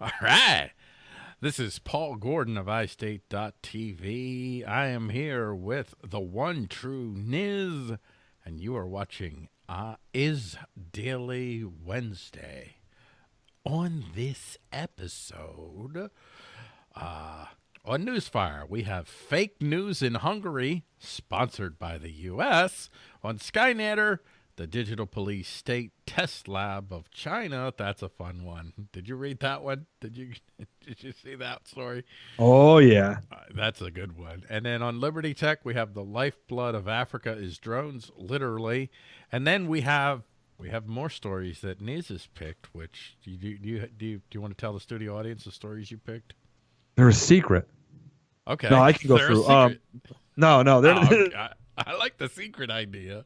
All right. This is Paul Gordon of iState.tv. I am here with the one true Niz, and you are watching uh, Is Daily Wednesday. On this episode, uh, on Newsfire, we have fake news in Hungary, sponsored by the U.S. On Skynetter, the Digital Police State Test Lab of China. That's a fun one. Did you read that one? Did you did you see that story? Oh yeah, uh, that's a good one. And then on Liberty Tech, we have the lifeblood of Africa is drones, literally. And then we have we have more stories that Niz has picked. Which do you do you do you, do you want to tell the studio audience the stories you picked? They're a secret. Okay. No, I can go through. Um, no, no, they're. Oh. I, I like the secret idea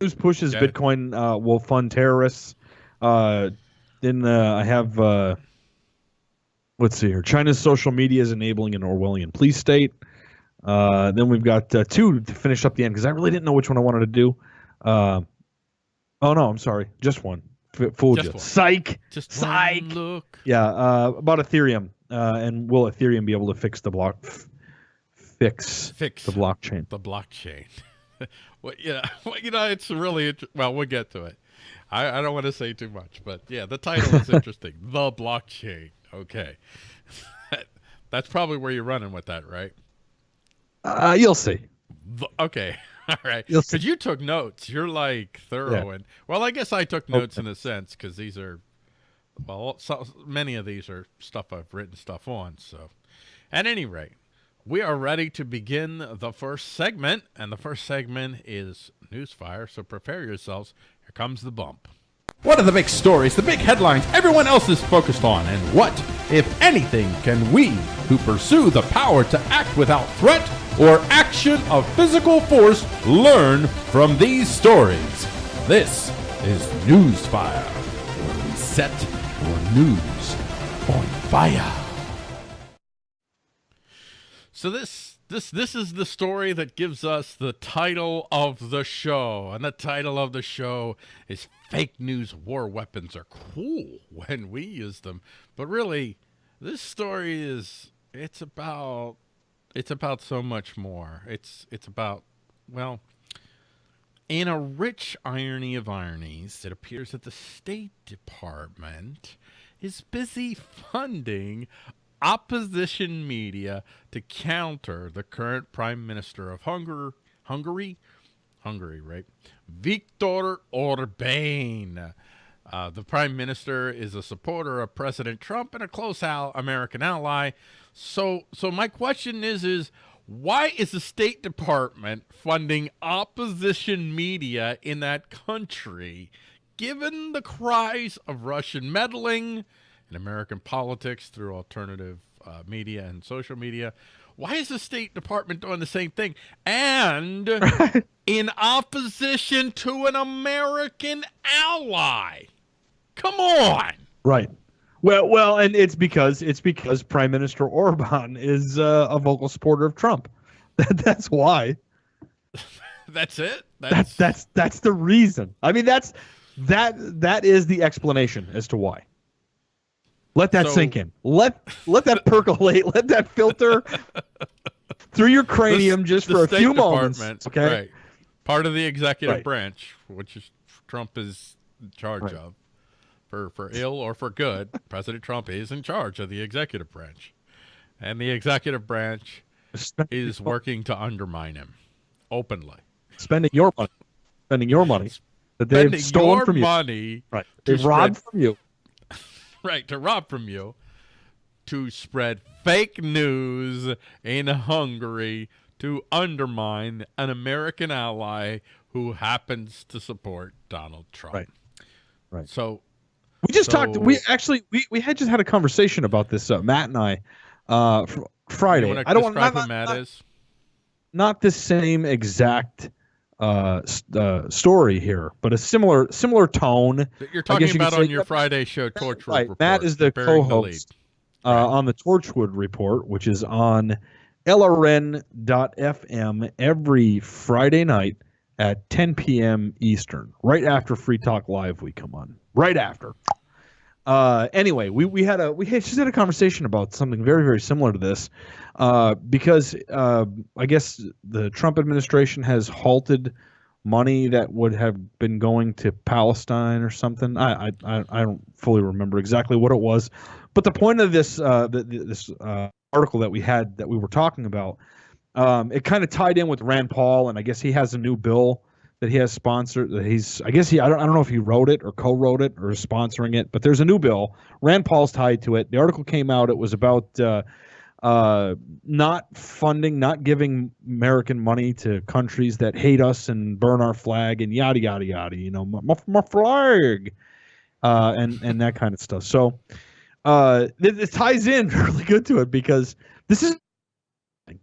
news pushes okay. Bitcoin uh, will fund terrorists. Uh, then uh, I have uh, let's see here. China's social media is enabling an Orwellian police state. Uh, then we've got uh, two to finish up the end because I really didn't know which one I wanted to do. oh no, I'm sorry, just one. F- fooled just you. One. Psych. Just psych. look. Yeah, about Ethereum and will Ethereum be able to fix the block? F- fix fix the blockchain. The blockchain. well, yeah, well, you know, it's really well. We'll get to it. I, I don't want to say too much, but yeah, the title is interesting. the blockchain. Okay, that's probably where you're running with that, right? Uh, you'll see. The, okay. All right. Because you took notes. You're like thorough. Yeah. And well, I guess I took notes okay. in a sense because these are, well, so, many of these are stuff I've written stuff on. So, at any rate, we are ready to begin the first segment, and the first segment is Newsfire, so prepare yourselves. Here comes the bump. What are the big stories, the big headlines everyone else is focused on, and what, if anything, can we, who pursue the power to act without threat or action of physical force, learn from these stories? This is Newsfire, where we set your news on fire. So this this this is the story that gives us the title of the show. And the title of the show is Fake News War Weapons Are Cool When We Use Them. But really, this story is it's about it's about so much more. It's it's about well, in a rich irony of ironies, it appears that the State Department is busy funding opposition media to counter the current prime minister of Hungary, Hungary, Hungary, right? Viktor Orban. Uh, the prime minister is a supporter of President Trump and a close al American ally. So, so my question is, is why is the State Department funding opposition media in that country, given the cries of Russian meddling, in American politics through alternative uh, media and social media. Why is the State Department doing the same thing? And in opposition to an American ally. Come on. Right. Well, well, and it's because it's because Prime Minister Orban is uh, a vocal supporter of Trump. That, that's why. that's it. That's... that's that's that's the reason. I mean, that's that that is the explanation as to why. Let that so, sink in. Let let that percolate. Let that filter through your cranium the, just the for a few moments. Okay. Right. Part of the executive right. branch, which is Trump is in charge right. of, for for ill or for good, President Trump is in charge of the executive branch, and the executive branch is working to undermine him openly. Spending your money, spending your money that they've stolen from you. money. Right. They've robbed from you right, to rob from you, to spread fake news in Hungary to undermine an American ally who happens to support Donald Trump. Right. Right. So we just so, talked. We actually we, we had just had a conversation about this. Uh, Matt and I, uh, fr- Friday. I don't want to describe who Matt not, is. Not the same exact uh, uh, story here, but a similar similar tone. You're talking you about on your Friday show, Torchwood right. Report. Matt is the co-host the uh, on the Torchwood Report, which is on LRN.FM every Friday night at 10 p.m. Eastern, right after Free Talk Live. We come on right after. Uh, anyway, we, we had a we had, just had a conversation about something very very similar to this, uh, because uh, I guess the Trump administration has halted money that would have been going to Palestine or something. I I, I don't fully remember exactly what it was, but the point of this uh, this uh, article that we had that we were talking about, um, it kind of tied in with Rand Paul, and I guess he has a new bill that he has sponsored. That he's, I guess he, I don't, I don't know if he wrote it or co-wrote it or sponsoring it, but there's a new bill. Rand Paul's tied to it. The article came out. It was about uh, uh, not funding, not giving American money to countries that hate us and burn our flag and yada yada yada. You know, my, my flag, uh, and and that kind of stuff. So uh, it, it ties in really good to it because this is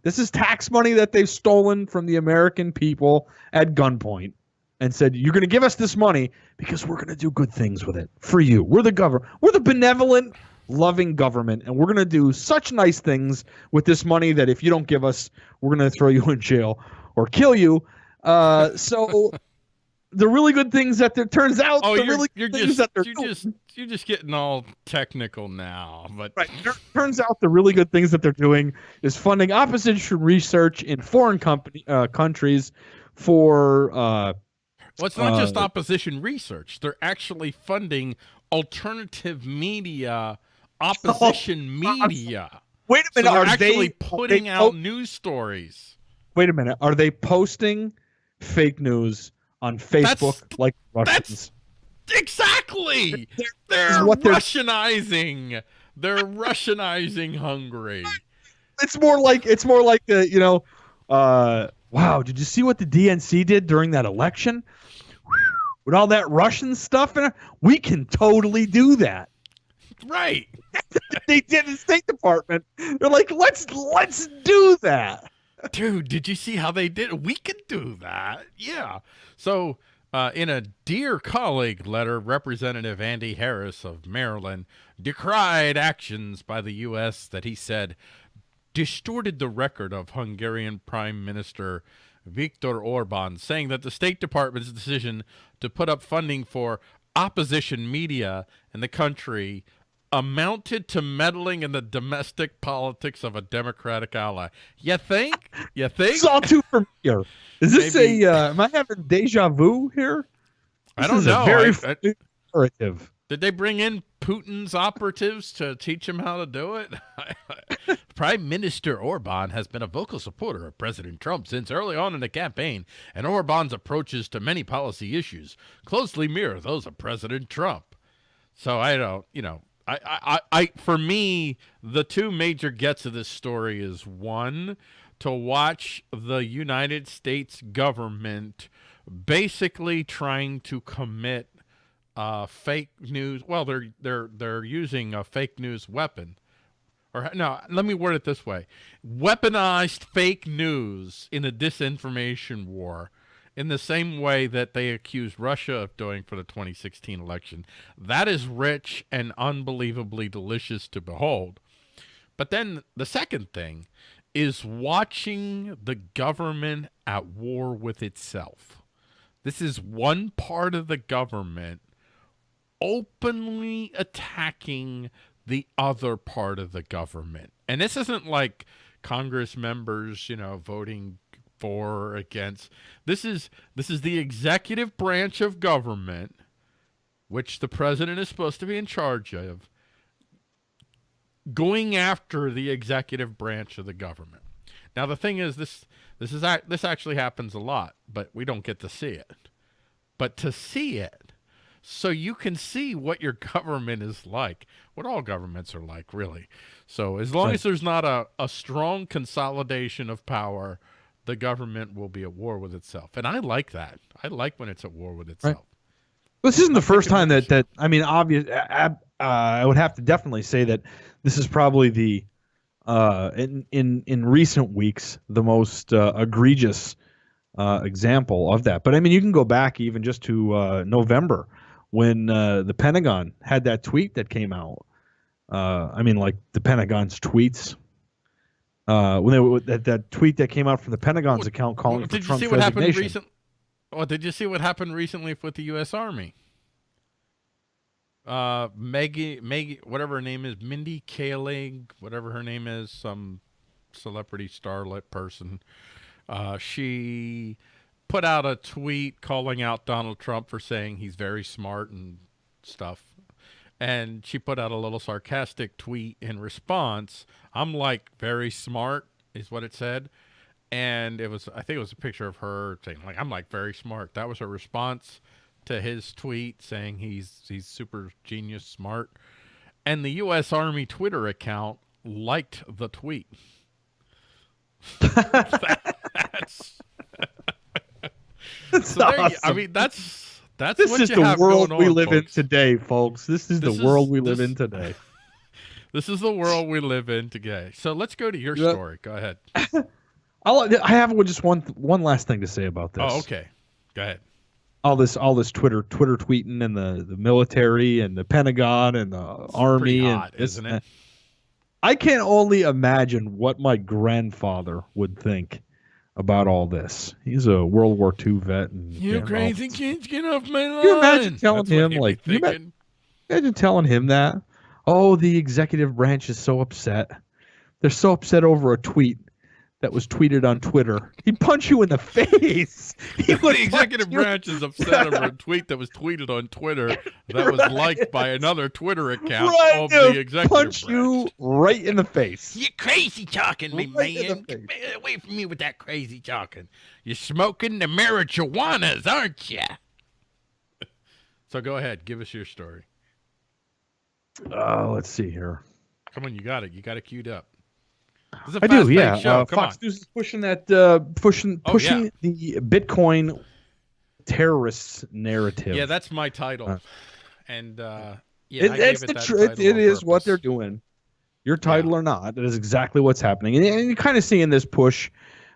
this is tax money that they've stolen from the American people at gunpoint and said, You're going to give us this money because we're going to do good things with it for you. We're the government. We're the benevolent, loving government. And we're going to do such nice things with this money that if you don't give us, we're going to throw you in jail or kill you. Uh, so the really good things that there turns out oh, the you're, really you're things just, that they're you're doing. just you're just getting all technical now but right. Tur- turns out the really good things that they're doing is funding opposition research in foreign company uh, countries for uh, well it's not uh, just opposition research. They're actually funding alternative media opposition media. wait a minute they're actually they putting they out news stories. wait a minute are they posting fake news on Facebook like Russians. Exactly! This they're is what they're- russianizing. They're russianizing hungary. It's more like it's more like the you know uh wow did you see what the dnc did during that election? With all that russian stuff in it? We can totally do that. Right. They did the state department. They're like let's let's do that Dude, did you see how they did? We could do that. Yeah. So, uh, in a Dear Colleague letter, Representative Andy Harris of Maryland decried actions by the U.S. that he said distorted the record of Hungarian Prime Minister Viktor Orban, saying that the State Department's decision to put up funding for opposition media in the country amounted to meddling in the domestic politics of a Democratic ally. You think? You think? it's all too familiar is this Maybe- a uh, am i having deja vu here I don't know. very I- I- narrative Did they bring in Putin's operatives to teach him how to do it? Prime Minister Orban has been a vocal supporter of President Trump since early on in the campaign, and Orban's approaches to many policy issues closely mirror those of President Trump. So I don't, you know, I, I, I, for me, the two major gets of this story is one, to watch the United States government basically trying to commit uh, fake news. Well, they're they're they're using a fake news weapon, or no, let me word it this way: weaponized fake news in a disinformation war, in the same way that they accused Russia of doing for the 2016 election. That is rich and unbelievably delicious to behold. But then the second thing is watching the government at war with itself. This is one part of the government openly attacking the other part of the government. And this isn't like Congress members, you know, voting for or against. This is this is the executive branch of government which the president is supposed to be in charge of going after the executive branch of the government. Now the thing is this this is this actually happens a lot, but we don't get to see it. But to see it so you can see what your government is like, what all governments are like, really. So as long Right. as there's not a, a strong consolidation of power, the government will be at war with itself. And I like that. I like when it's at war with itself. This isn't the first time that that I mean, obvious. Uh, I would have to definitely say that this is probably the uh, in in in recent weeks the most uh, egregious uh, example of that. But I mean, you can go back even just to uh, November when uh, the Pentagon had that tweet that came out. Uh, I mean, like the Pentagon's tweets. Uh, when they that that tweet that came out from the Pentagon's Well, account calling Well, for did you Trump's see what happened resignation. recent? Oh, did you see what happened recently with the U.S. Army? uh, Maggie, Maggie, whatever her name is, Mindy Kaling, whatever her name is, some celebrity starlet person. Uh, she put out a tweet calling out Donald Trump for saying he's very smart and stuff. And she put out a little sarcastic tweet in response. I'm like very smart is what it said. And it was, I think it was a picture of her saying like, I'm like very smart. That was her response to his tweet saying he's, he's super genius smart. And the U.S. Army Twitter account liked the tweet. that's That's so awesome. you, I mean, that's that's this what is you the world we on, live in today, folks. This is This the world is- we live in today. This is the world we live in today. So let's go to your Yep. story. Go ahead. I'll, I have just one one last thing to say about this. Oh, okay. Go ahead. All this all this Twitter Twitter tweeting and the the military and the Pentagon and the It's army and hot, this isn't it? I can only imagine what my grandfather would think about all this. He's a World War II vet. And You know, crazy kids, get off my lawn. you imagine telling That's him, like, you ima- Imagine telling him that. Oh, the executive branch is so upset. They're so upset over a tweet that was tweeted on Twitter. He'd punch you in the face. The executive branch is upset over a tweet that was tweeted on Twitter that was liked by another Twitter account Right, of the executive punch branch. you right in the face. You crazy talking, me Right man. Get away from me with that crazy talking. You're smoking the marijuanas, aren't you? so go ahead, give us your story. Uh, let's see here. Come on, you got it. You got it queued up. Is I do, yeah. Uh, Fox on. News is pushing that, uh, pushing Oh, pushing yeah. the Bitcoin terrorist narrative. Yeah, that's my title. Uh, and uh, yeah, it, I gave it's it the that tr- it, it on what they're doing. Your title or not, that is exactly what's happening, and, and you're kind of seeing this push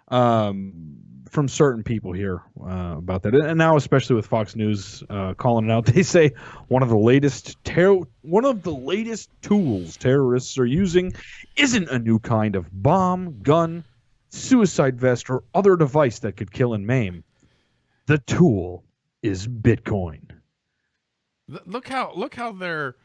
um, from certain people here uh, about that, and now especially with Fox News uh, calling it out. They say one of the latest ter- one of the latest tools terrorists are using isn't a new kind of bomb, gun, suicide vest, or other device that could kill and maim. The tool is Bitcoin. Look how look how they're.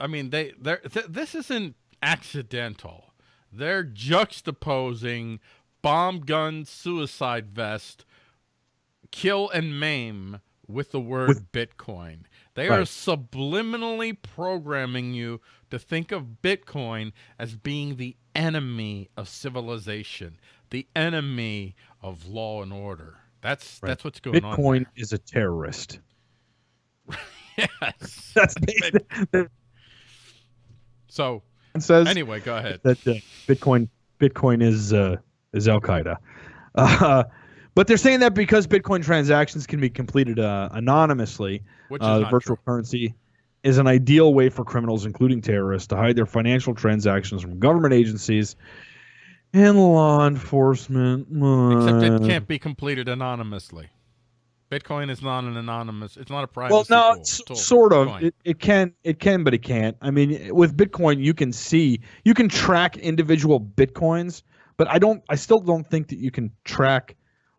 I mean, they they're th- this isn't accidental. They're juxtaposing bomb gun suicide vest, kill and maim with the word With- Bitcoin. They are subliminally programming you to think of Bitcoin as being the enemy of civilization, the enemy of law and order. That's Right. that's what's going on. Bitcoin is a terrorist. Yes. That's basically that So says anyway, go ahead. that uh, Bitcoin Bitcoin is uh, is Al Qaeda. Uh, but they're saying that because Bitcoin transactions can be completed uh, anonymously, Which uh, virtual true. currency is an ideal way for criminals, including terrorists, to hide their financial transactions from government agencies and law enforcement. Except it Uh, can't be completed anonymously. Bitcoin is not an anonymous. It's not a private. well no tool, tool. sort of it, it can it can but it can't i mean with bitcoin you can see you can track individual bitcoins but i don't i still don't think that you can track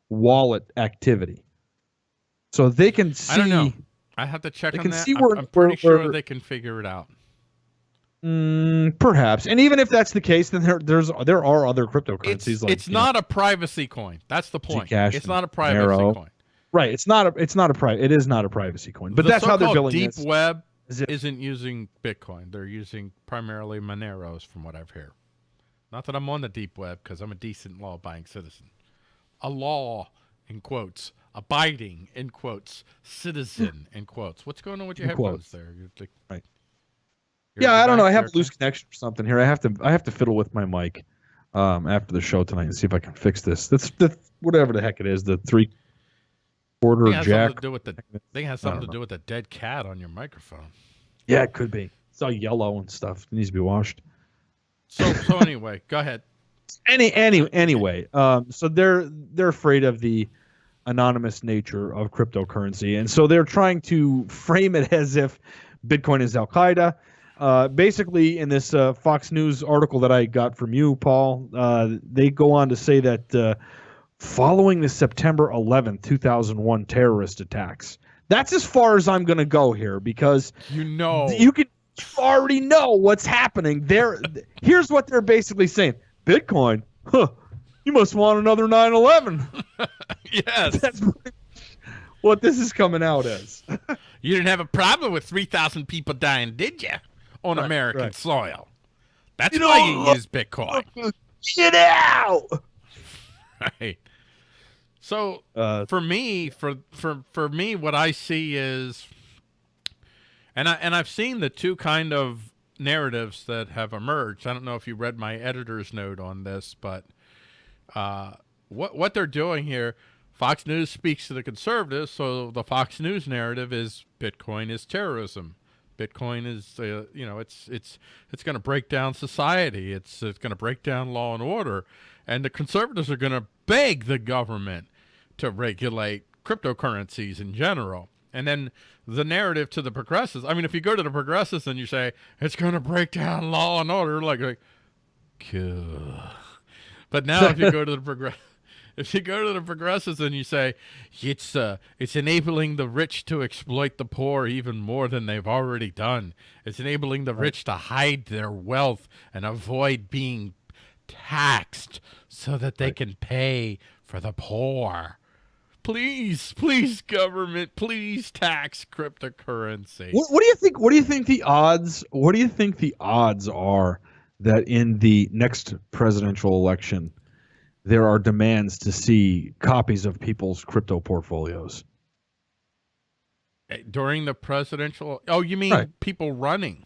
wallet activity so they can see I don't know. I have to check They on can that. see I'm- where- I'm, pretty where- sure where- they can figure it out. Mm, perhaps and even if that's the case then there there's there are other cryptocurrencies It's, like it's you know- not a privacy coin. That's the point. Zcash It's not a privacy coin. right it's not a it's not a private it is not a privacy coin but the that's how they're billing deep this. web Is it- isn't using Bitcoin. They're using primarily Moneros, from what I've heard. Not that I'm on the deep web because I'm a decent law-abiding citizen. A law in quotes, abiding in quotes, citizen in quotes. What's going on with your In headphones quotes. there? You're like- Right. Yeah, I don't know. I have a loose connection or something here. I have to I have to fiddle with my mic um, after the show tonight and see if I can fix this. That's the whatever the heck it is, the three quarter has jack. something to do with the. thing has something to know. do with the dead cat on your microphone. Yeah, it could be. It's all yellow and stuff. It needs to be washed. So so anyway, go ahead. Any any anyway, um, so they're they're afraid of the anonymous nature of cryptocurrency, and so they're trying to frame it as if Bitcoin is Al Qaeda. Uh, basically, in this uh, Fox News article that I got from you, Paul, uh, they go on to say that uh, following the September 11th, 2001 terrorist attacks, That's as far as I'm going to go here because you know you can you already know what's happening. There, here's what they're basically saying: Bitcoin, huh? You must want another 9/11. yes, that's what this is coming out as. you didn't have a problem with 3,000 people dying, did you, on right, American right. soil? That's you why know, you use Bitcoin. Get out. Right. So uh, for me, for for for me, what I see is, and I and I've seen the two kind of narratives that have emerged. I don't know if you read my editor's note on this, but uh, what what they're doing here, Fox News speaks to the conservatives, so the Fox News narrative is Bitcoin is terrorism. Bitcoin is, uh, you know, it's it's it's going to break down society. It's it's going to break down law and order, and the conservatives are going to beg the government to regulate cryptocurrencies in general. And then the narrative to the progressives. I mean, if you go to the progressives and you say it's going to break down law and order, like, like cool. But now if you go to the progress, if you go to the progressives and you say it's uh, it's enabling the rich to exploit the poor even more than they've already done. It's enabling the rich to hide their wealth and avoid being taxed so that they right. can pay for the poor. Please, please, government, please tax cryptocurrency. What, what, do you think? What do you think the odds? What do you think the odds are that in the next presidential election, there are demands to see copies of people's crypto portfolios? Eh, during the presidential? Oh, you mean right. people running?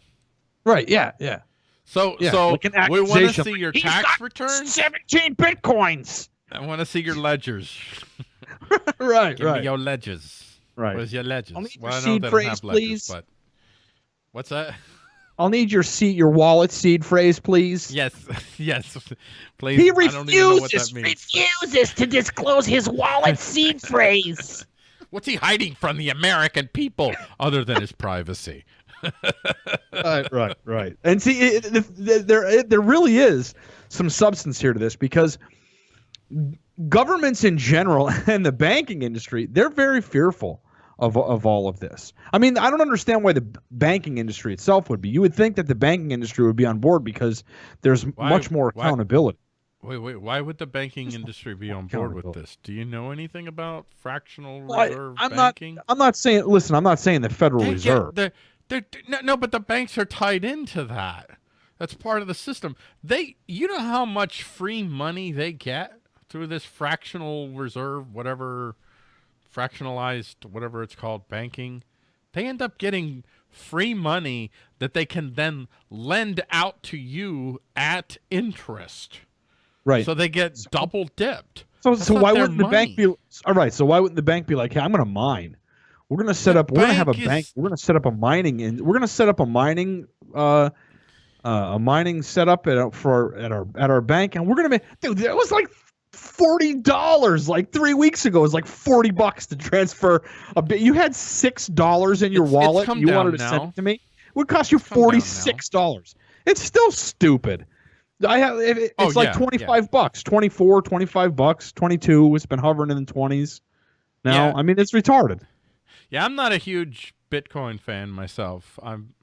Right. Yeah. Yeah. So, yeah, so like we want to see your tax returns. Seventeen bitcoins. I want to see your ledgers. right, Give right. Me your ledgers. Right. Where's your ledgers? I'll need well, your seed phrase, please. but what's that? I'll need your seed, your wallet seed phrase, please. Yes, yes, please. He refuses refuses to disclose his wallet seed phrase. What's he hiding from the American people other than his privacy? right, right, right. And see, it, it, there, it, there really is some substance here to this because governments in general and the banking industry, they're very fearful of, of all of this. I mean, I don't understand why the banking industry itself would be. You would think that the banking industry would be on board because there's why, much more accountability. Why, wait, wait. Why would the banking industry be on board with this? Do you know anything about fractional reserve I, am banking? Not, I'm not saying. Listen, I'm not saying the Federal they Reserve. Get, they're, they're, no, no, but the banks are tied into that. That's part of the system. They, you know how much free money they get through this fractional reserve, whatever, fractionalized, whatever it's called, banking, they end up getting free money that they can then lend out to you at interest. Right. So they get double dipped. So, so why wouldn't money. the bank be all right? So why wouldn't the bank be like, "Hey, I'm going to mine. We're going to set the up. We're going to have a is, bank. We're going to set up a mining and we're going to set up a mining uh, uh, a mining setup at for at our at our bank, and we're gonna make dude. That was like forty dollars like three weeks ago. It was like forty bucks to transfer a bit. You had six dollars in your it's, wallet. It's you wanted to now. send it to me. It would cost you forty six dollars. It's still stupid. I have it, oh, it's oh, like yeah, 25 yeah. bucks, 24, 25 bucks, 22. It's been hovering in the 20s. Now, yeah. I mean, it's retarded. Yeah, I'm not a huge Bitcoin fan myself. I'm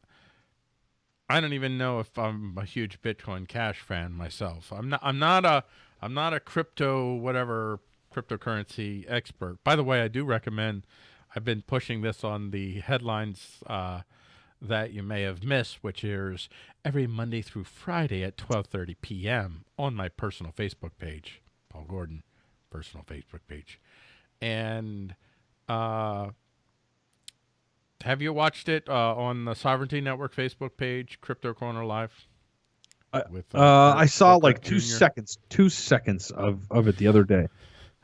I don't even know if I'm a huge Bitcoin Cash fan myself. I'm not I'm not a I'm not a crypto whatever cryptocurrency expert. By the way, I do recommend. I've been pushing this on the headlines uh, that you may have missed, which airs every Monday through Friday at 12:30 p.m. on my personal Facebook page, Paul Gordon, personal Facebook page, and uh, have you watched it uh, on the Sovereignty Network Facebook page, Crypto Corner Live? With, uh, uh, I saw like two Jr. seconds, two seconds of, of it the other day.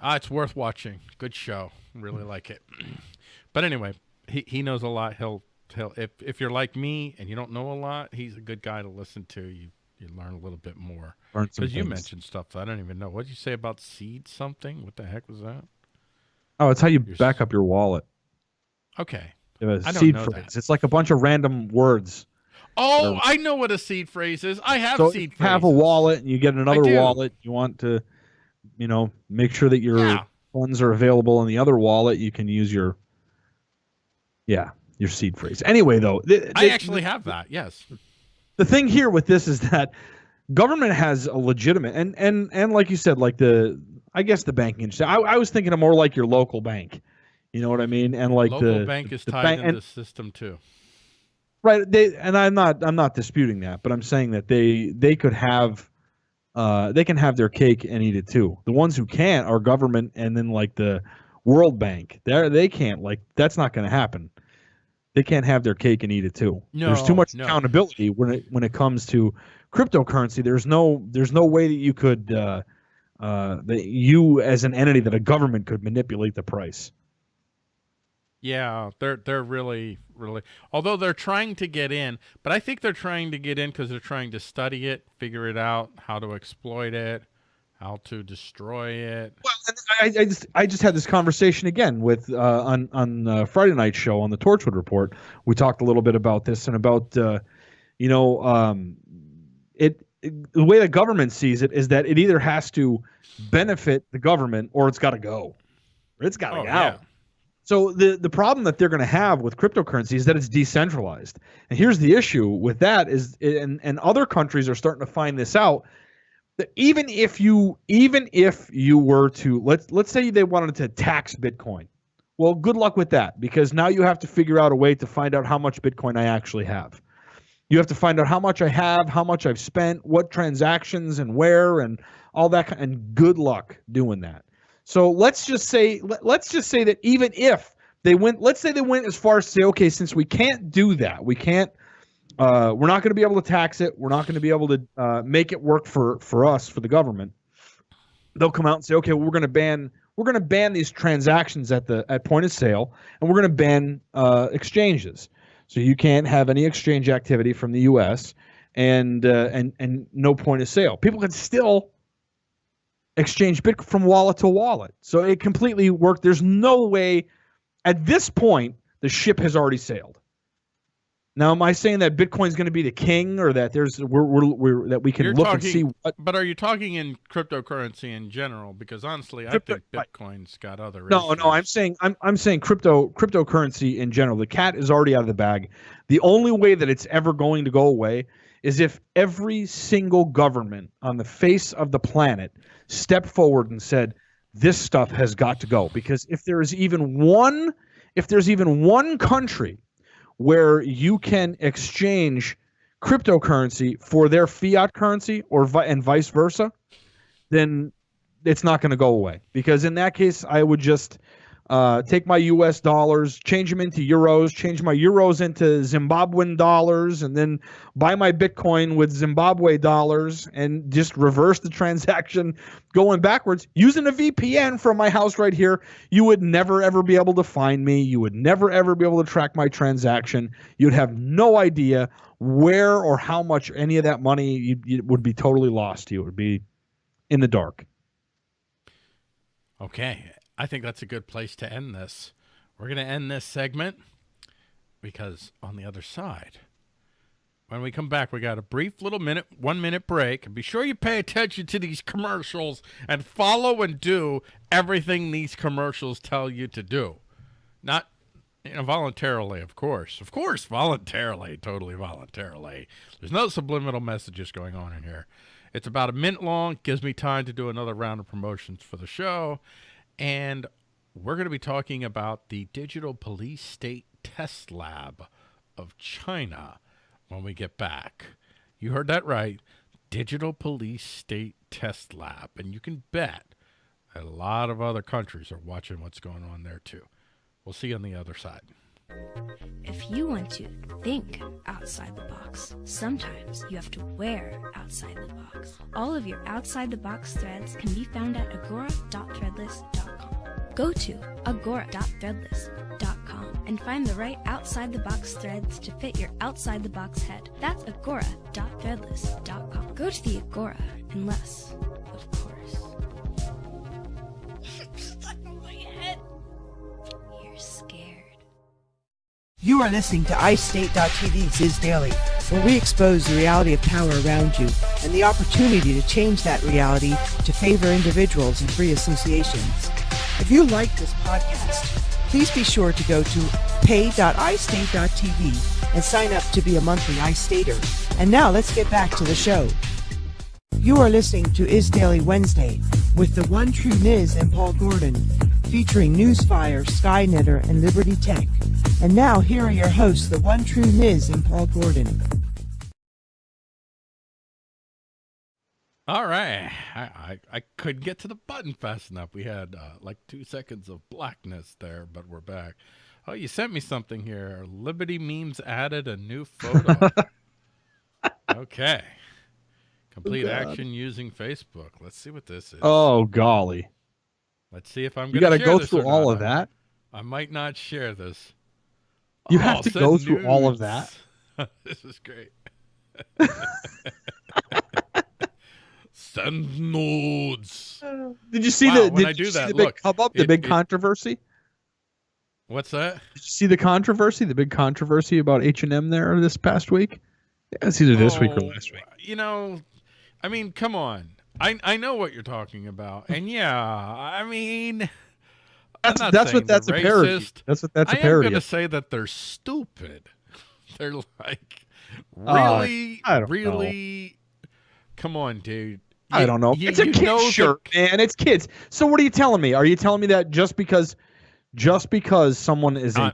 Uh, it's worth watching. Good show. Really like it. But anyway, he, he knows a lot. He'll he'll if if you're like me and you don't know a lot, he's a good guy to listen to. You you learn a little bit more. Because you mentioned stuff I don't even know. What did you say about seed something? What the heck was that? Oh, it's how you your back up your wallet. Okay. A seed phrase. That. It's like a bunch of random words. Oh, I know what a seed phrase is. I have so seed. Phrase. You have a wallet, and you get another wallet. You want to, you know, make sure that your yeah. funds are available in the other wallet. You can use your Yeah, your seed phrase. Anyway, though, th- I actually have that. Yes. The thing here with this is that government has a legitimate and and and like you said, like the I guess the banking industry. I, I was thinking of more like your local bank. You know what I mean? And like local the bank is the tied bank, into the system too. Right. They and I'm not I'm not disputing that, but I'm saying that they they could have uh, they can have their cake and eat it too. The ones who can't are government and then like the World Bank. They they can't like that's not going to happen. They can't have their cake and eat it too. No, there's too much no. accountability when it when it comes to cryptocurrency. There's no there's no way that you could uh, uh, that you as an entity that a government could manipulate the price. Yeah, they're they're really really although they're trying to get in, but I think they're trying to get in because they're trying to study it, figure it out, how to exploit it, how to destroy it. Well, I, I just I just had this conversation again with uh, on on uh, Friday night show on the Torchwood Report. We talked a little bit about this and about uh, you know um, it, it the way the government sees it is that it either has to benefit the government or it's got to go. It's got to oh, go. Yeah. So the the problem that they're going to have with cryptocurrency is that it's decentralized. And here's the issue with that is and and other countries are starting to find this out that even if you even if you were to let's let's say they wanted to tax Bitcoin. Well, good luck with that because now you have to figure out a way to find out how much Bitcoin I actually have. You have to find out how much I have, how much I've spent, what transactions and where and all that and good luck doing that. So let's just say let's just say that even if they went, let's say they went as far as say, okay, since we can't do that, we can't, uh, we're not going to be able to tax it. We're not going to be able to uh, make it work for for us for the government. They'll come out and say, okay, well, we're going to ban we're going to ban these transactions at the at point of sale, and we're going to ban uh, exchanges. So you can't have any exchange activity from the U.S. and uh, and and no point of sale. People can still exchange Bitcoin from wallet to wallet. So it completely worked. There's no way at this point the ship has already sailed. Now, am I saying that Bitcoin is going to be the king, or that there's we're, we're, we're that we can You're look talking, and see what? But are you talking in cryptocurrency in general? Because honestly, Crypto, I think Bitcoin's got other. No, issues. no, I'm saying I'm I'm saying crypto cryptocurrency in general. The cat is already out of the bag. The only way that it's ever going to go away is if every single government on the face of the planet stepped forward and said, this stuff has got to go. Because if there is even one, if there's even one country where you can exchange cryptocurrency for their fiat currency or vi- and vice versa, then it's not going to go away. Because in that case, I would just uh, take my U.S. dollars, change them into euros, change my euros into Zimbabwean dollars, and then buy my Bitcoin with Zimbabwe dollars and just reverse the transaction going backwards using a VPN from my house right here. You would never ever be able to find me. You would never ever be able to track my transaction. You'd have no idea where or how much any of that money you, you would be totally lost. You would be in the dark. Okay. I think that's a good place to end this. We're going to end this segment because on the other side, when we come back, we got a brief little minute, one minute break. And be sure you pay attention to these commercials and follow and do everything these commercials tell you to do. Not you know, voluntarily, of course. Of course, voluntarily, totally voluntarily. There's no subliminal messages going on in here. It's about a minute long, gives me time to do another round of promotions for the show. And we're going to be talking about the Digital Police State Test Lab of China when we get back. You heard that right. Digital Police State Test Lab. And you can bet a lot of other countries are watching what's going on there too. We'll see you on the other side. If you want to think outside the box, sometimes you have to wear outside the box. All of your outside the box threads can be found at agora.threadless.com. Go to agora.threadless.com and find the right outside the box threads to fit your outside the box head. That's agora.threadless.com. Go to the Agora and of You are listening to iState.tv Ziz Daily, where we expose the reality of power around you and the opportunity to change that reality to favor individuals and free associations. If you like this podcast, please be sure to go to pay.istate.tv and sign up to be a monthly iStater. And now let's get back to the show. You are listening to Is Daily Wednesday with the one true Niz and Paul Gordon, featuring Newsfire, Skynetter, and Liberty Tech. And now here are your hosts, the one true Niz and Paul Gordon. All right. I, I, I couldn't get to the button fast enough. We had uh, like two seconds of blackness there, but we're back. Oh, you sent me something here. Liberty Memes added a new photo. okay. Complete Oh, action using Facebook. Let's see what this is. Oh golly! Let's see if I'm You got to go through all of that. I might not share this. You Oh, have to go through all of that. this is great. Send nudes. Did you see Wow, the? Did I do that, the big look, come up, the it- big it- controversy? What's that? Did you see the controversy? The big controversy about H and M there this past week? Yeah, it's either this week or Oh, last week. You know, I mean, come on. I I know what you're talking about, and yeah, I mean, I'm That's, not that's what that's a they're parody. racist. That's what that's a I am going to say that they're stupid. They're like Uh, really, I don't really. Come on, dude. I don't know. you- it's a you kid's know the- shirt, man. It's kids. So what are you telling me? Are you telling me that just because, just because someone is a I-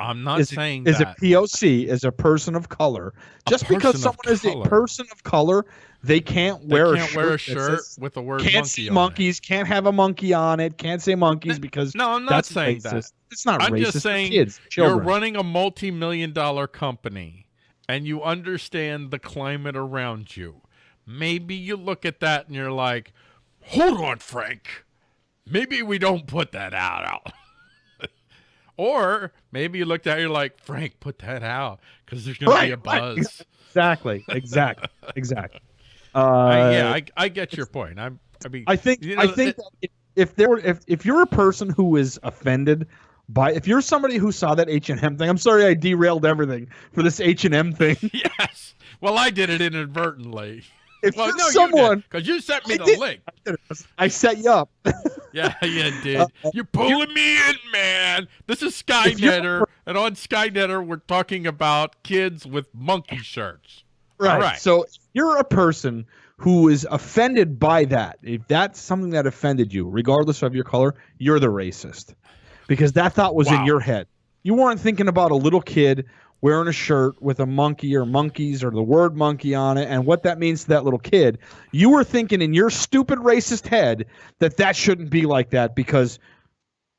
I'm not is, a- saying is that. a POC, is a person of color, A just because person someone is a person of color, they can't They wear can't a shirt. wear a shirt says- with the word can't monkey see on it. monkeys, can't have a monkey on it, can't say monkeys because No, I'm not that's saying racist. that. It's not I'm racist. just saying kids, You're running a multi-million dollar company and you understand the climate around you. Maybe you look at that and you're like, "Hold on, Frank. Maybe we don't put that out." out." or maybe you looked at it you're like, "Frank, put that out cuz there's going to be a Right, right. buzz." exactly, exactly, exactly. Uh, I, yeah, I, I get your point. I'm I mean I think you I think it- that if, if there were if, if you're a person who is offended by if you're somebody who saw that H and M thing, I'm sorry I derailed everything for this H and M thing. yes. Well, I did it inadvertently. If Well, no, someone, because you sent me I the did. link. I set you up. Yeah, you did. Uh, You're pulling me in, man. This is Skynetter, and on Skynetter, we're talking about kids with monkey shirts. Right. right. So if you're a person who is offended by that, if that's something that offended you, regardless of your color, you're the racist. Because that thought was in your head. You weren't thinking about a little kid wearing a shirt with a monkey or monkeys or the word monkey on it and what that means to that little kid. You were thinking in your stupid racist head that that shouldn't be like that because,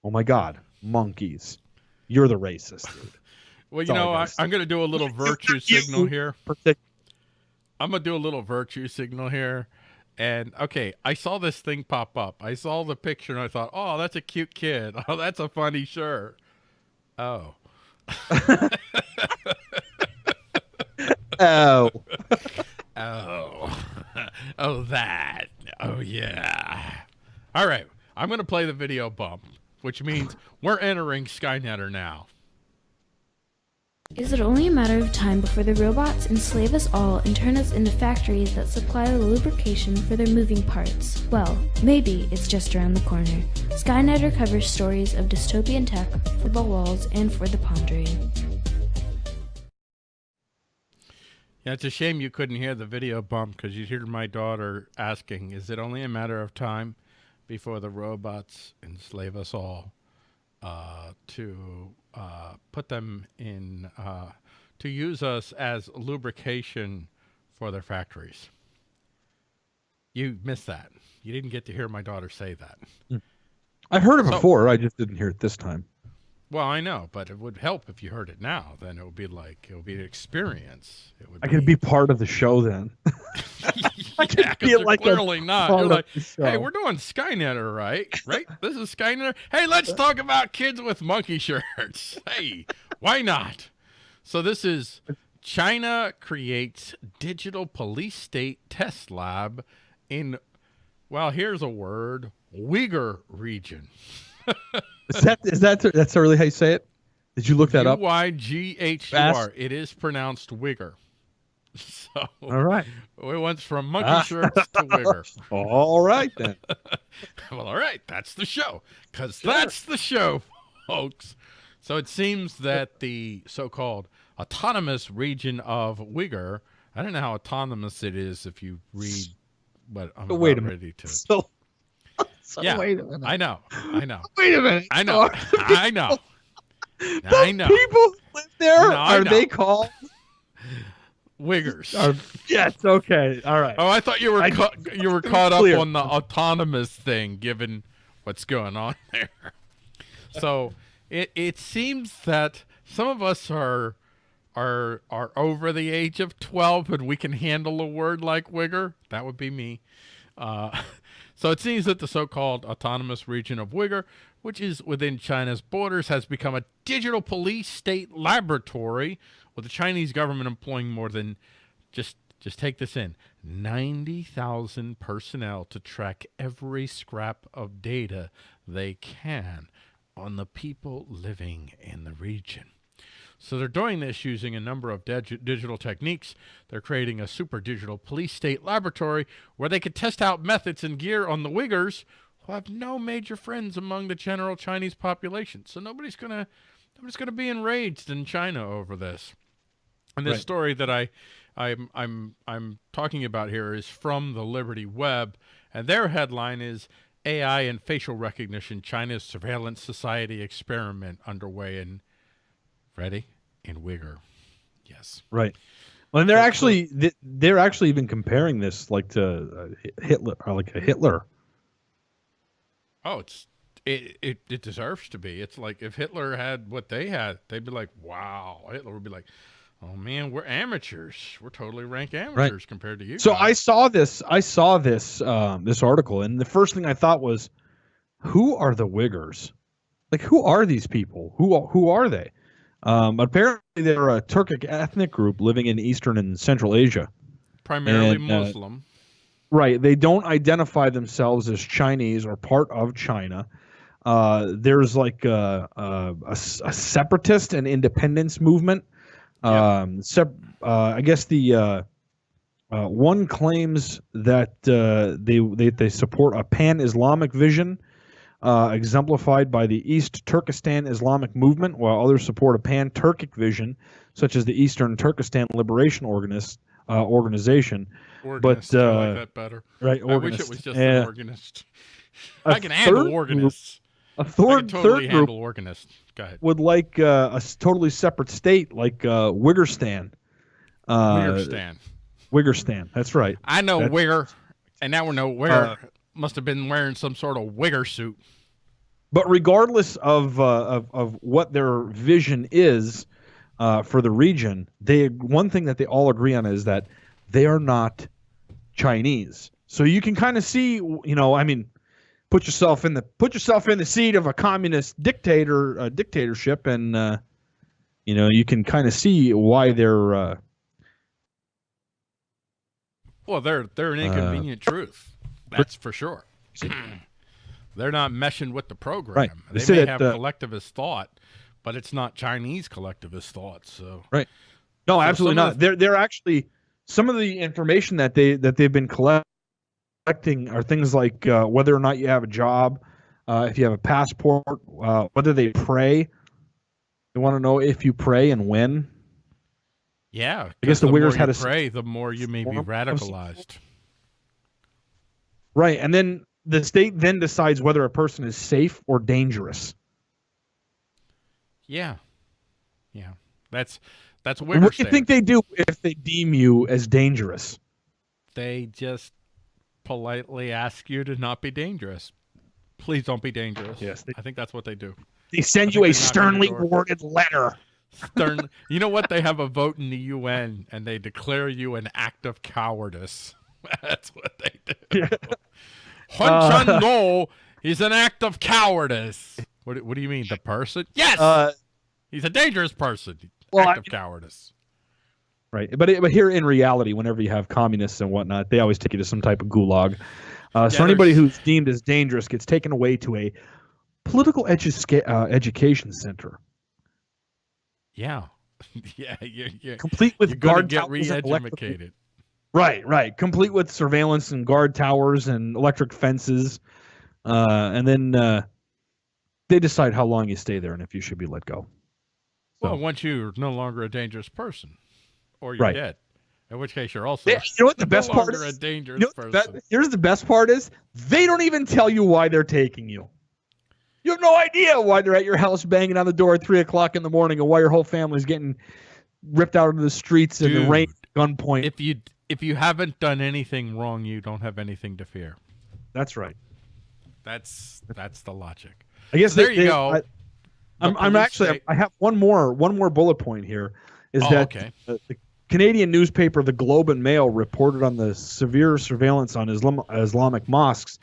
oh my God, monkeys. You're the racist, dude. Well, you That's know, I I'm going to do a little virtue signal here. I'm to do a little virtue signal here. And okay, I saw this thing pop up. I saw the picture and I thought, oh, that's a cute kid. Oh, that's a funny shirt. Oh. Oh. Oh. oh, that. Oh, yeah. All right. I'm going to play the video bump, which means we're entering Skynetter now. Is it only a matter of time before the robots enslave us all and turn us into factories that supply the lubrication for their moving parts? Well, maybe it's just around the corner. Skynetter covers stories of dystopian tech for the walls and for the pondering. Yeah, it's a shame you couldn't hear the video bump because you'd hear my daughter asking, Is it only a matter of time before the robots enslave us all uh, to uh, put them in, uh, to use us as lubrication for their factories? You missed that. You didn't get to hear my daughter say that. I've heard it So- before. I just didn't hear it this time. Well, I know, but it would help if you heard it now. Then it would be like, it would be an experience. It would I could be part of the show then. Yeah, you're like clearly not. You're like, hey, we're doing Skynetter, right? Right? this is Skynetter. Hey, let's talk about kids with monkey shirts. Hey, why not? So this is China creates digital police state test lab in, well, here's a word, Uyghur region. Is that is that that's really how you say it? Did you look that up? U Y G H U R. It is pronounced Uyghur. So All right. we went from monkey Ah. shirts to Uyghur. All right then. well, all right, that's the show, because that's the show, folks. So it seems that the so-called autonomous region of Uyghur, I don't know how autonomous it is if you read what I'm But wait a about minute. ready to. So, so Yeah, wait a minute. I know, I know, wait a minute. I know, I know, the I know. people live there. No, Are they called? Uyghurs. Are, yes. Okay. All right. Oh, I thought you were I- ca- you were caught up Clear. on the autonomous thing, given what's going on there. So it it seems that some of us are are are over the age of twelve, and we can handle a word like wigger. That would be me. Uh, so it seems that the so-called autonomous region of Uyghur, which is within China's borders, has become a digital police state laboratory, with the Chinese government employing more than just just take this in 90,000 personnel to track every scrap of data they can on the people living in the region. So they're doing this using a number of dig- digital techniques. They're creating a super digital police state laboratory where they could test out methods and gear on the Uyghurs who have no major friends among the general Chinese population. So nobody's gonna nobody's gonna be enraged in China over this. And this Right. story that I, I'm I'm I'm talking about here is from the Liberty Web, and their headline is AI and facial recognition: China's surveillance society experiment underway in ready in Uyghur. Yes. Right. Well, and they're actually they're actually even comparing this like to uh, Hitler, or like a Hitler. Oh, it's it, it it deserves to be. It's like if Hitler had what they had, they'd be like, wow. Hitler would be like, oh man, we're amateurs. We're totally rank amateurs compared to you. So I saw this. I saw this um, this article, and the first thing I thought was, who are the Wiggers? Like, who are these people? Who who are they? Um, apparently, they're a Turkic ethnic group living in Eastern and Central Asia. primarily and, uh, Muslim. Right. They don't identify themselves as Chinese or part of China. Uh, there's like a, a, a separatist and independence movement. Um, sep- uh, I guess the uh, uh, one claims that uh, they, they they support a pan-Islamic vision, uh, exemplified by the East Turkestan Islamic movement, while others support a pan-Turkic vision, such as the Eastern Turkestan Liberation Organist, uh, Organization. Organist. I uh, like that better. Right, I wish it was just an organist. I can handle organists. A third, totally third group organists. Go ahead. would like uh, a totally separate state, like uh, Wiggerstan. Uh, Wiggerstan. Wiggerstan. That's right. I know that's- Wigger, and now we know Wigger Uh, must have been wearing some sort of Wigger suit. But regardless of uh, of of what their vision is uh, for the region, they one thing that they all agree on is that they are not Chinese. So you can kind of see, you know, I mean, put yourself in the put yourself in the seat of a communist dictator uh, dictatorship, and uh, you know you can kind of see why they're. Uh, Well, they're they're an Uh, inconvenient truth. That's for sure. they're not meshing with the program. Right. They They may that, have uh, collectivist thought, but it's not Chinese collectivist thought. So right. No, So absolutely not. They're they're actually some of the information that they that they've been collecting are things like uh, whether or not you have a job, uh, if you have a passport, uh, whether they pray. They want to know if you pray and when. yeah, I guess the more Uyghurs you had a s- pray, the more you may be radicalized. Right, and then the state then decides whether a person is safe or dangerous. Yeah, yeah. That's that's And what do you think they do if they deem you as dangerous? they just politely ask you to not be dangerous. Please don't be dangerous. Yes, they- I think that's what they do. They send you a think they knock on sternly worded letter. Stern. you know what? They have a vote in the UN and they declare you an act of cowardice. That's what they do. Hun Chun No is an act of cowardice. What, what do you mean? The person? Yes! Uh, He's a dangerous person. Well, act I- of cowardice. Right, but it, but here in reality, whenever you have communists and whatnot, they always take you to some type of gulag. Uh, so anybody who's deemed as dangerous gets taken away to a political edu- uh, education center, Yeah. yeah, you you complete with you're guard get towers re-educated. Right, right, complete with surveillance and guard towers and electric fences, uh, and then uh, they decide how long you stay there and if you should be let go. So. Well, once you're no longer a dangerous person, or you're Right. dead, in which case you're also Yeah, you know what the no best part longer is? a dangerous You know person. be- here's the best part is they don't even tell you why they're taking you. You have no idea why they're at your house banging on the door at three o'clock in the morning and why your whole family's getting ripped out into the streets in the Dude, rain gunpoint. if you if you haven't done anything wrong, you don't have anything to fear. That's right. That's that's the logic. I guess There they- you they- go. I, I'm, I'm actually say- I have one more one more bullet point here. Is Oh, that okay. the, the Canadian newspaper The Globe and Mail reported on the severe surveillance on Islam, Islamic mosques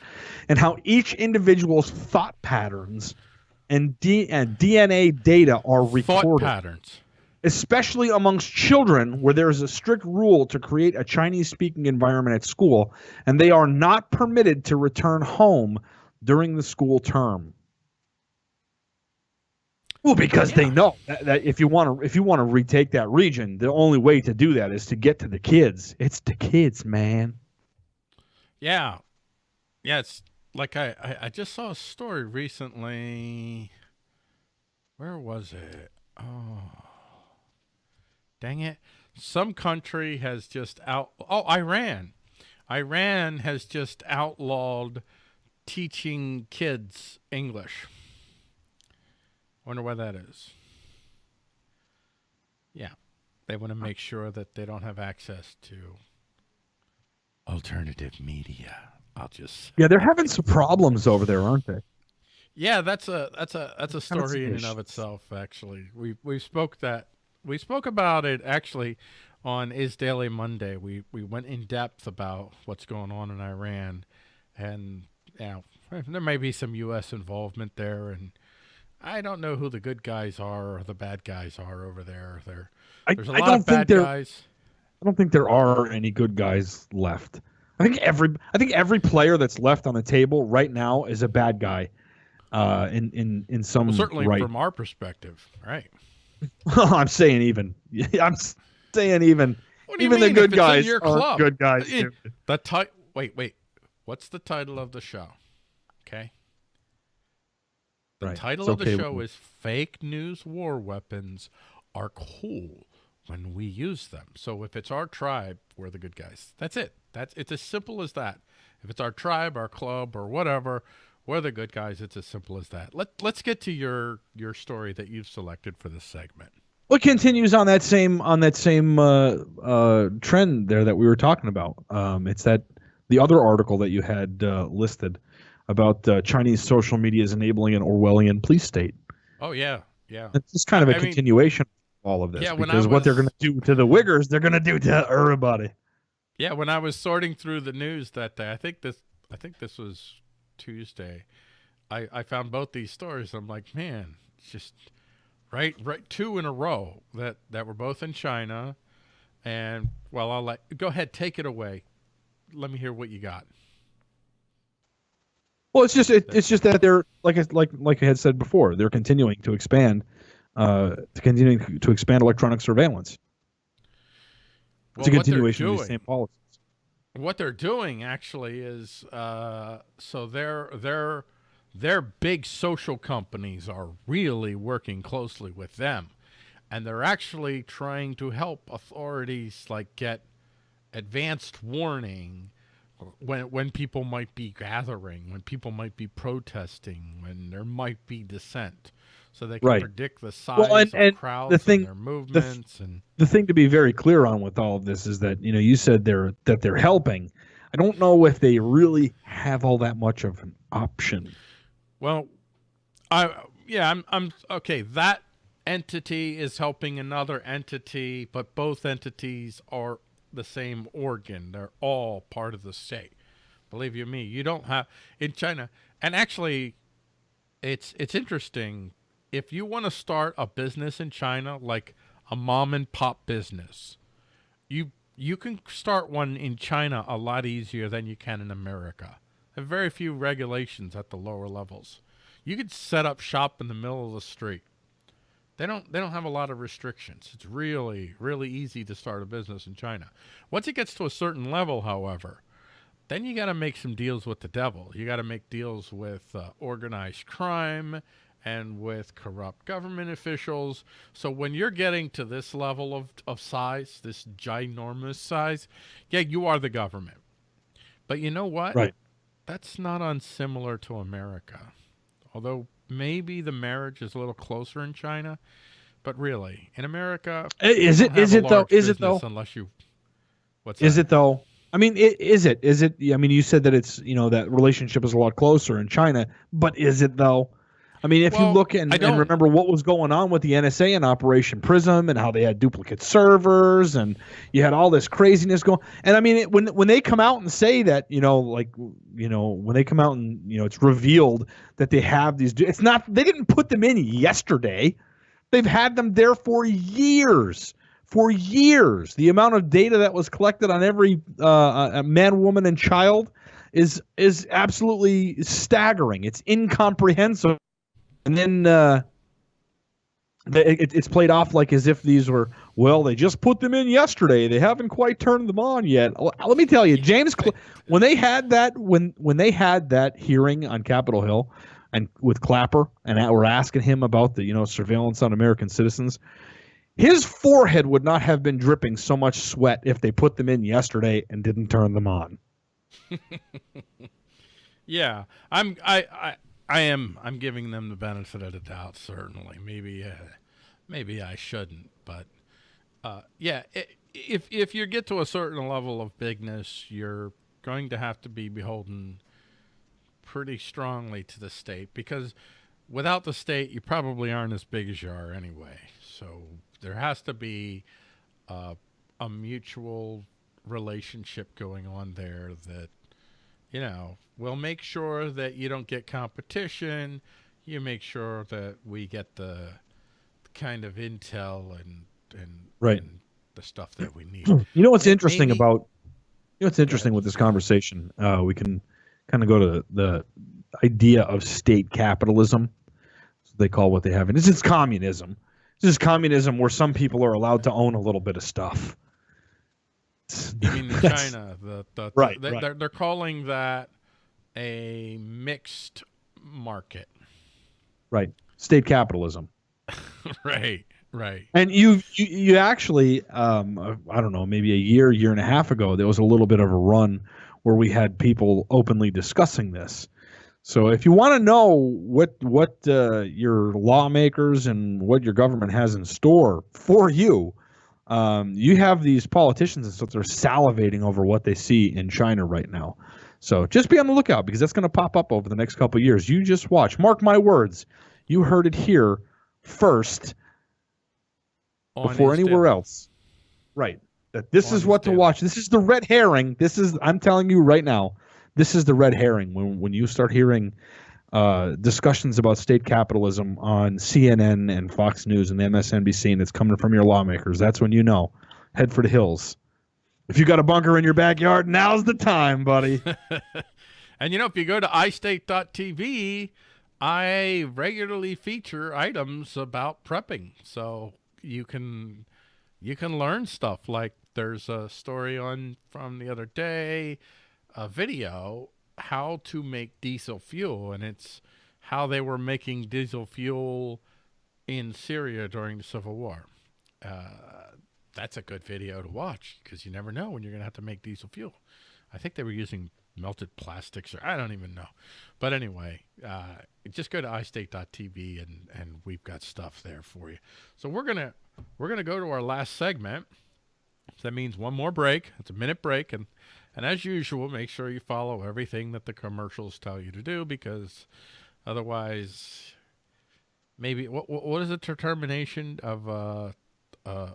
and how each individual's thought patterns and, D, and DNA data are recorded. Thought patterns. especially amongst children, where there is a strict rule to create a Chinese-speaking environment at school, and they are not permitted to return home during the school term. Well, because they know that, that if you want to if you want to retake that region, the only way to do that is to get to the kids. It's the kids, man. Yeah, yeah. It's like I, I I just saw a story recently. Where was it? Oh, dang it! Some country has just out. Oh, Iran. Iran has just outlawed teaching kids English. Wonder why that is. Yeah, they want to make sure that they don't have access to alternative media. I'll just Yeah, they're having some problems over there, aren't they? yeah, that's a that's a that's a story in and of itself. Actually, we we spoke that we spoke about it actually on Is Daily Monday. We we went in depth about what's going on in Iran, and you know, there may be some U.S. involvement there, and I don't know who the good guys are or the bad guys are over there. There I, there's a I lot don't of think bad there. guys. I don't think there are any good guys left. I think every I think every player that's left on the table right now is a bad guy. Uh, in in in some Well, certainly right. from our perspective, right? I'm saying even. I'm saying even. What do you Even the good If it's in guys your are club? good guys. It- The ti- Wait, wait. What's the title of the show? Okay. The Right. title It's of the okay show is "Fake News War Weapons Are Cool When We Use Them." So if it's our tribe, we're the good guys. That's it. That's it's as simple as that. If it's our tribe, our club, or whatever, we're the good guys. It's as simple as that. Let Let's get to your your story that you've selected for this segment. Well, it continues on that same on that same uh, uh, trend there that we were talking about. Um, it's that the other article that you had uh, listed about uh, Chinese social media is enabling an Orwellian police state. Oh yeah, yeah. It's just kind of a I mean- continuation of all of this Yeah, when I because what they're going to do to the Wiggers, they're going to do to everybody. Yeah, when I was sorting through the news that day, I think this I think this was Tuesday. I I found both these stories. I'm like, man, it's just right right two in a row that that were both in China. And well, I'll let go ahead, take it away. Let me hear what you got. Well, it's just it, it's just that they're like I, like like I had said before, they're continuing to expand, uh, to continuing to expand electronic surveillance. It's a Well, what they're continuation of the same policies. what they're doing actually is uh, so their their their big social companies are really working closely with them and they're actually trying to help authorities like get advanced warning when when people might be gathering when people might be protesting when there might be dissent so they can Right. predict the size and- of and the thing- and their movements and the thing to be very clear on with all of this is that you know you said they're that they're helping. I don't know if they really have all that much of an option. Well, I yeah, I'm I'm okay. That entity is helping another entity, but both entities are the same organ. They're all part of the state. Believe you me, you don't have in China. And actually, it's it's interesting. If you want to start a business in China, like a mom and pop business, you you can start one in China a lot easier than you can in America. There are very few regulations at the lower levels. You could set up shop in the middle of the street. They don't they don't have a lot of restrictions. It's really really easy to start a business in China. Once it gets to a certain level, however, then you got to make some deals with the devil. You got to make deals with uh, organized crime and with corrupt government officials. So when you're getting to this level of, of size, this ginormous size, yeah, you are the government. But you know what? Right. That's not unsimilar to America. Although maybe the marriage is a little closer in China, but really, in America, eh, is it is it though? Is it though? Unless you, what's is that? it though? I mean, is it? Is it? I mean, you said that it's you know that relationship is a lot closer in China, but is it though? I mean, if well, you look and, and, remember what was going on with the NSA and Operation Prism and how they had duplicate servers and you had all this craziness going. And I mean, it, when when they come out and say that, you know, like you know, when they come out and you know, it's revealed that they have these. It's not. They didn't put them in yesterday. They've had them there for years. For years, the amount of data that was collected on every uh, man, woman, and child is is absolutely staggering. It's incomprehensible and then uh, it, it's played off like as if these were well they just put them in yesterday. They haven't quite turned them on yet. Let me tell you james Cl- when they had that when when they had that hearing on capitol hill and with clapper and we're asking him about the you know surveillance on american citizens his forehead would not have been dripping so much sweat if they put them in yesterday and didn't turn them on. Yeah. I'm i i I am. I'm giving them the benefit of the doubt. Certainly, maybe, uh, maybe I shouldn't, but uh, yeah. If if you get to a certain level of bigness, you're going to have to be beholden pretty strongly to the state because without the state, you probably aren't as big as you are anyway. So there has to be uh, a mutual relationship going on there that you know, we'll make sure that you don't get competition. You make sure that we get the, the kind of intel and and, right. and the stuff that we need. You know what's interesting maybe, about you know what's interesting with this conversation? Uh, we can kind of go to the idea of state capitalism. They call what they have, and this is communism. This is communism where some people are allowed to own a little bit of stuff. You mean in China? The, the, right, the, right. They're, they're calling that a mixed market. Right. State capitalism. right. Right. And you, you, you actually, um, I don't know, maybe a year, year and a half ago, there was a little bit of a run where we had people openly discussing this. So if you want to know what what uh, your lawmakers and what your government has in store for you, um, you have these politicians and stuff that are salivating over what they see in China right now. So just be on the lookout because that's going to pop up over the next couple years. You just watch. Mark my words. You heard it here first On before anywhere else. Right. That this On is what to watch. This is the red herring. This is I'm telling you right now. This is the red herring when when you start hearing uh, discussions about state capitalism on CNN and Fox News and MSNBC, and it's coming from your lawmakers. That's when you know. Head for the hills. If you got a bunker in your backyard, now's the time, buddy. and you know, if you go to iState.tv, I regularly feature items about prepping, so you can you can learn stuff. Like there's a story on from the other day, a video how to make diesel fuel, and it's how they were making diesel fuel in Syria during the Civil War. Uh, that's a good video to watch because you never know when you're going to have to make diesel fuel. I think they were using melted plastics, or I don't even know. But anyway, uh, just go to iState.tv and and we've got stuff there for you. So we're gonna we're gonna go to our last segment. So that means one more break. It's a minute break, and and as usual, make sure you follow everything that the commercials tell you to do because otherwise, maybe what what is the determination of uh, uh,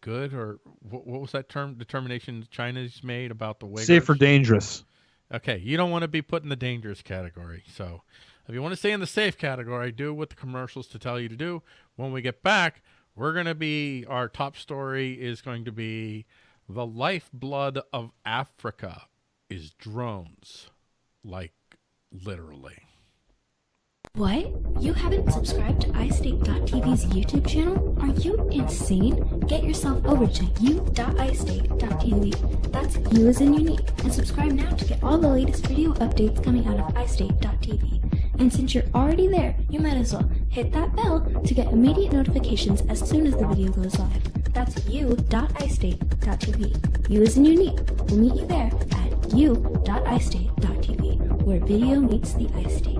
good or what, what was that term determination China's made about the way safe or dangerous? Okay, you don't want to be put in the dangerous category. So if you want to stay in the safe category, do what the commercials to tell you to do. When we get back, we're going to be our top story is going to be the lifeblood of Africa is drones. Like, literally. What? You haven't subscribed to iState.tv's YouTube channel? Are you insane? Get yourself over to u.istate.tv. That's you as in unique. And subscribe now to get all the latest video updates coming out of iState.tv. And since you're already there, you might as well Hit that bell to get immediate notifications as soon as the video goes live. That's u.istate.tv. U is in unique. We'll meet you there at u.istate.tv, where video meets the iState.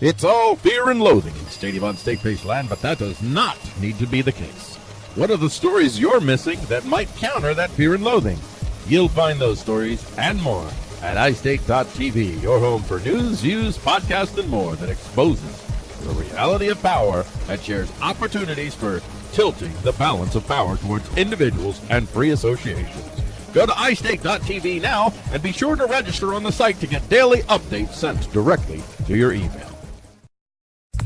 It's all fear and loathing in Stadium on state-based land, but that does not need to be the case. What are the stories you're missing that might counter that fear and loathing? You'll find those stories and more at iState.tv, your home for news, views, podcasts, and more that exposes the reality of power and shares opportunities for tilting the balance of power towards individuals and free associations. Go to iState.tv now and be sure to register on the site to get daily updates sent directly to your email.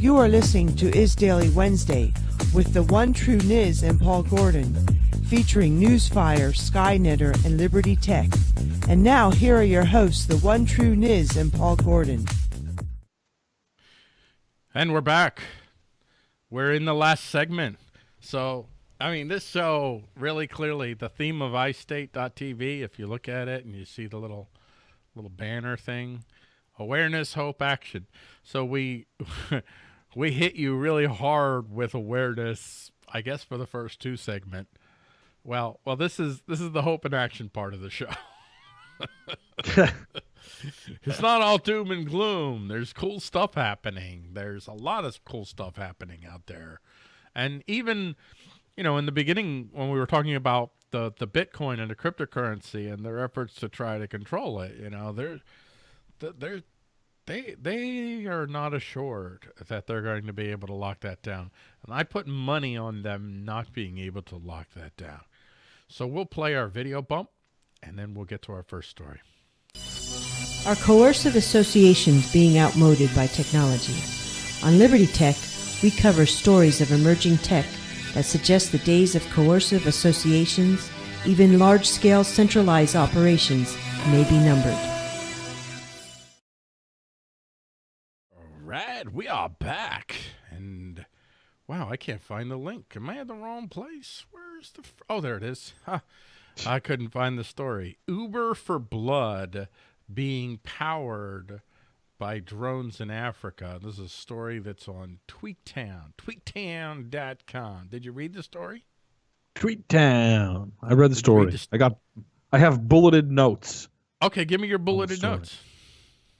You are listening to Is Daily Wednesday with the one true Niz and Paul Gordon, featuring Newsfire, Skynetter, and Liberty Tech. And now, here are your hosts, the one true Niz and Paul Gordon. And we're back. We're in the last segment. So, I mean, this show really clearly the theme of iState.tv, if you look at it and you see the little little banner thing, awareness, hope, action. So we we hit you really hard with awareness, I guess for the first two segment. Well, well this is this is the hope and action part of the show. it's not all doom and gloom. There's cool stuff happening. There's a lot of cool stuff happening out there. And even, you know, in the beginning when we were talking about the, the Bitcoin and the cryptocurrency and their efforts to try to control it, you know, they're, they're, they, they are not assured that they're going to be able to lock that down. And I put money on them not being able to lock that down. So we'll play our video bump and then we'll get to our first story. Are coercive associations being outmoded by technology? On Liberty Tech, we cover stories of emerging tech that suggest the days of coercive associations, even large scale centralized operations, may be numbered. Right, we are back. And wow, I can't find the link. Am I in the wrong place? Where's the. oh, there it is. Huh. I couldn't find the story. Uber for Blood being powered by drones in Africa. This is a story that's on Tweaktown, tweaktown.com. Did you read the story? Tweaktown. I read the story. Read I got I have bulleted notes. Okay, give me your bulleted notes.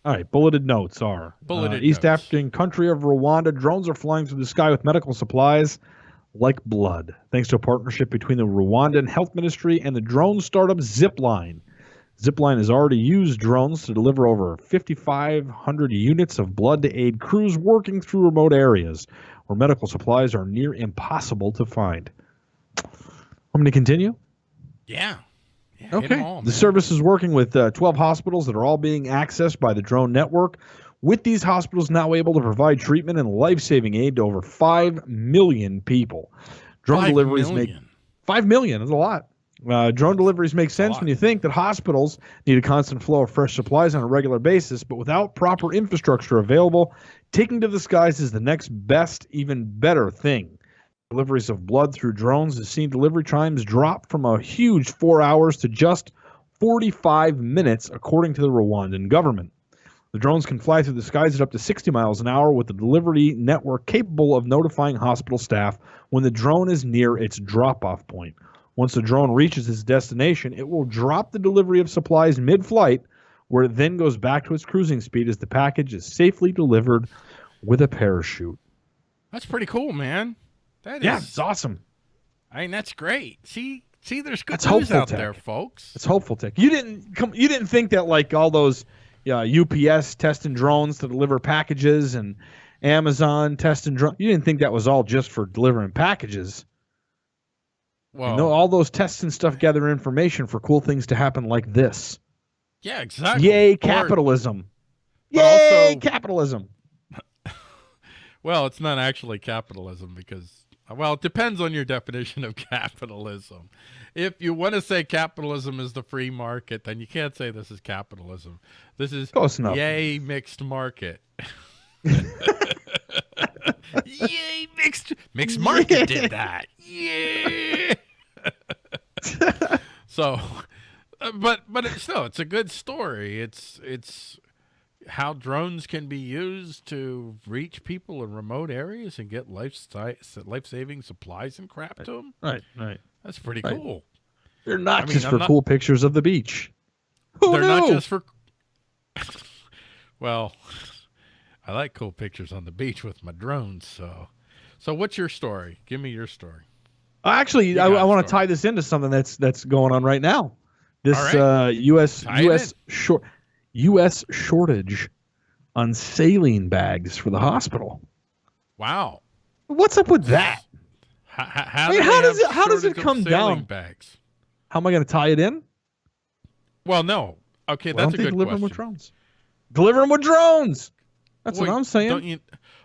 All right, bulleted notes are bulleted uh, East notes. African country of Rwanda. Drones are flying through the sky with medical supplies like blood, thanks to a partnership between the Rwandan Health Ministry and the drone startup Zipline. Zipline has already used drones to deliver over 5,500 units of blood to aid crews working through remote areas where medical supplies are near impossible to find. I'm going to continue? Yeah. Yeah okay. All, the service is working with uh, 12 hospitals that are all being accessed by the drone network. With these hospitals now able to provide treatment and life saving aid to over 5 million people. Drone five deliveries million. make 5 million is a lot. Uh, drone deliveries make sense when you think that hospitals need a constant flow of fresh supplies on a regular basis, but without proper infrastructure available, taking to the skies is the next best, even better thing. Deliveries of blood through drones has seen delivery times drop from a huge four hours to just 45 minutes, according to the Rwandan government. The drones can fly through the skies at up to 60 miles an hour with a delivery network capable of notifying hospital staff when the drone is near its drop off point. Once the drone reaches its destination, it will drop the delivery of supplies mid flight, where it then goes back to its cruising speed as the package is safely delivered with a parachute. That's pretty cool, man. That yeah, is, it's awesome. I mean, that's great. See, see, there's good that's news out tech. there, folks. It's hopeful tech. You didn't come. You didn't think that like all those uh, UPS testing drones to deliver packages and Amazon testing drones. You didn't think that was all just for delivering packages. Well, you know, all those tests and stuff gather information for cool things to happen like this. Yeah, exactly. Yay, capitalism. Or, Yay, also, capitalism. well, it's not actually capitalism because, well, it depends on your definition of capitalism. If you want to say capitalism is the free market, then you can't say this is capitalism. This is Close enough. yay mixed market. Yay, mixed mixed market yeah. did that. Yeah. so, uh, but but it's, still, it's a good story. It's it's how drones can be used to reach people in remote areas and get life life saving supplies and crap to them. Right, right. That's pretty Right. cool. They're not I mean, just I'm for not- cool pictures of the beach. Who They're not just for. well, I like cool pictures on the beach with my drones. So, so what's your story? Give me your story. Actually, You I, got I a want to tie this into something that's that's going on right now. This All right. uh, U.S. Tie U.S. short U.S. shortage on saline bags for the hospital. Wow. What's up with that? How, how, I mean, how does it- how does it come down? Bags. How am I going to tie it in? Well, no. Okay, Why that's don't a good deliver question. them with drones? Deliver them with drones. That's Wait, what I'm saying. Don't you?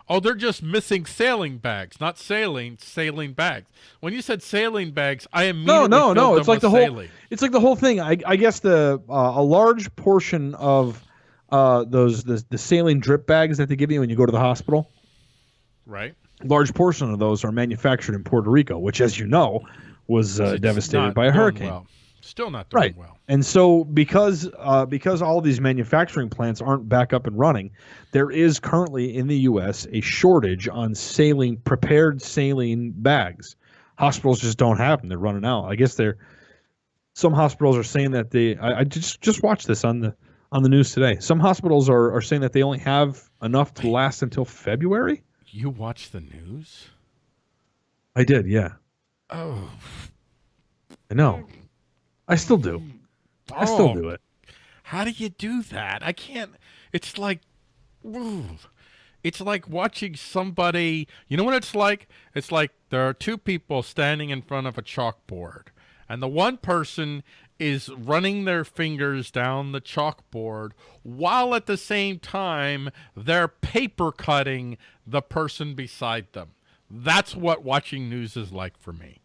Oh, they're just missing sailing bags, not sailing, sailing bags. When you said sailing bags, I immediately no, no, no. It's like the whole. It's like the whole thing. I, I guess the uh, a large portion of uh, those the, the saline drip bags that they give you when you go to the hospital. right? large portion of those are manufactured in Puerto Rico, which, as you know, was uh, devastated by a hurricane. well. Still not doing Right. well. And so, because uh, because all these manufacturing plants aren't back up and running, there is currently in the U.S. a shortage on saline prepared saline bags. Hospitals just don't have them; they're running out. I guess they're some hospitals are saying that they. I, I just just watched this on the on the news today. Some hospitals are are saying that they only have enough to last until February. You watch the news? I did, yeah. Oh, I know. I still do. I still Oh. do it. how do you do that? I can't. It's like, ooh. it's like watching somebody. You know what it's like? It's like there are two people standing in front of a chalkboard, and the one person is running their fingers down the chalkboard while at the same time they're paper cutting the person beside them. That's what watching news is like for me.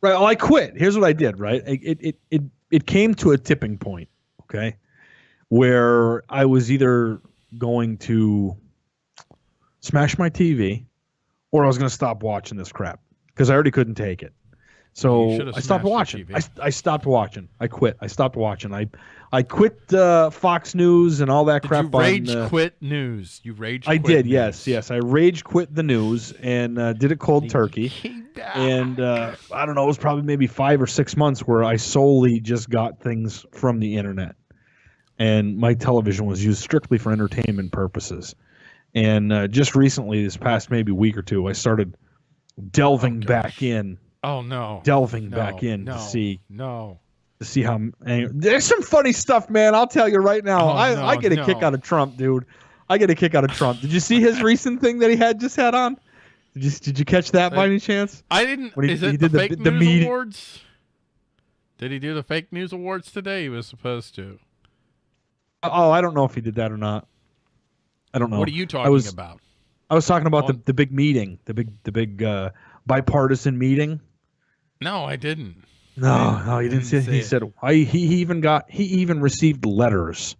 Right. Well, I quit. Here's what I did. Right. It it it it, it came to a tipping point. Okay, where I was either going to smash my TV, or I was going to stop watching this crap because I already couldn't take it. So I stopped watching. I, I stopped watching. I quit. I stopped watching. I I quit uh, Fox News and all that Did crap. you rage on, uh, quit news? You rage I did. Yes. news. Yes. I rage quit the news and uh, did it cold turkey. And uh, I don't know, it was probably maybe five or six months where I solely just got things from the internet, and my television was used strictly for entertainment purposes. And uh, just recently, this past maybe week or two, I started delving Oh, back in, Oh no. delving no, back in no, to see No. to see how. There's some funny stuff, man. I'll tell you right now. Oh, I, no, I get a kick out of Trump, dude. I get a kick out of Trump. Did you see his recent thing that he had just had on? Did you, did you catch that by I- any chance? I didn't. When he- is it he did the- fake the news meeting- awards? Did he do the fake news awards today? He was supposed to. Oh, I don't know if he did that or not. I don't know. What are you talking was- about? I was talking about the, the big meeting, the big the big uh, bipartisan meeting. No, I didn't. No, no, you didn't, see. didn't see He it. said I, he he even got he even received letters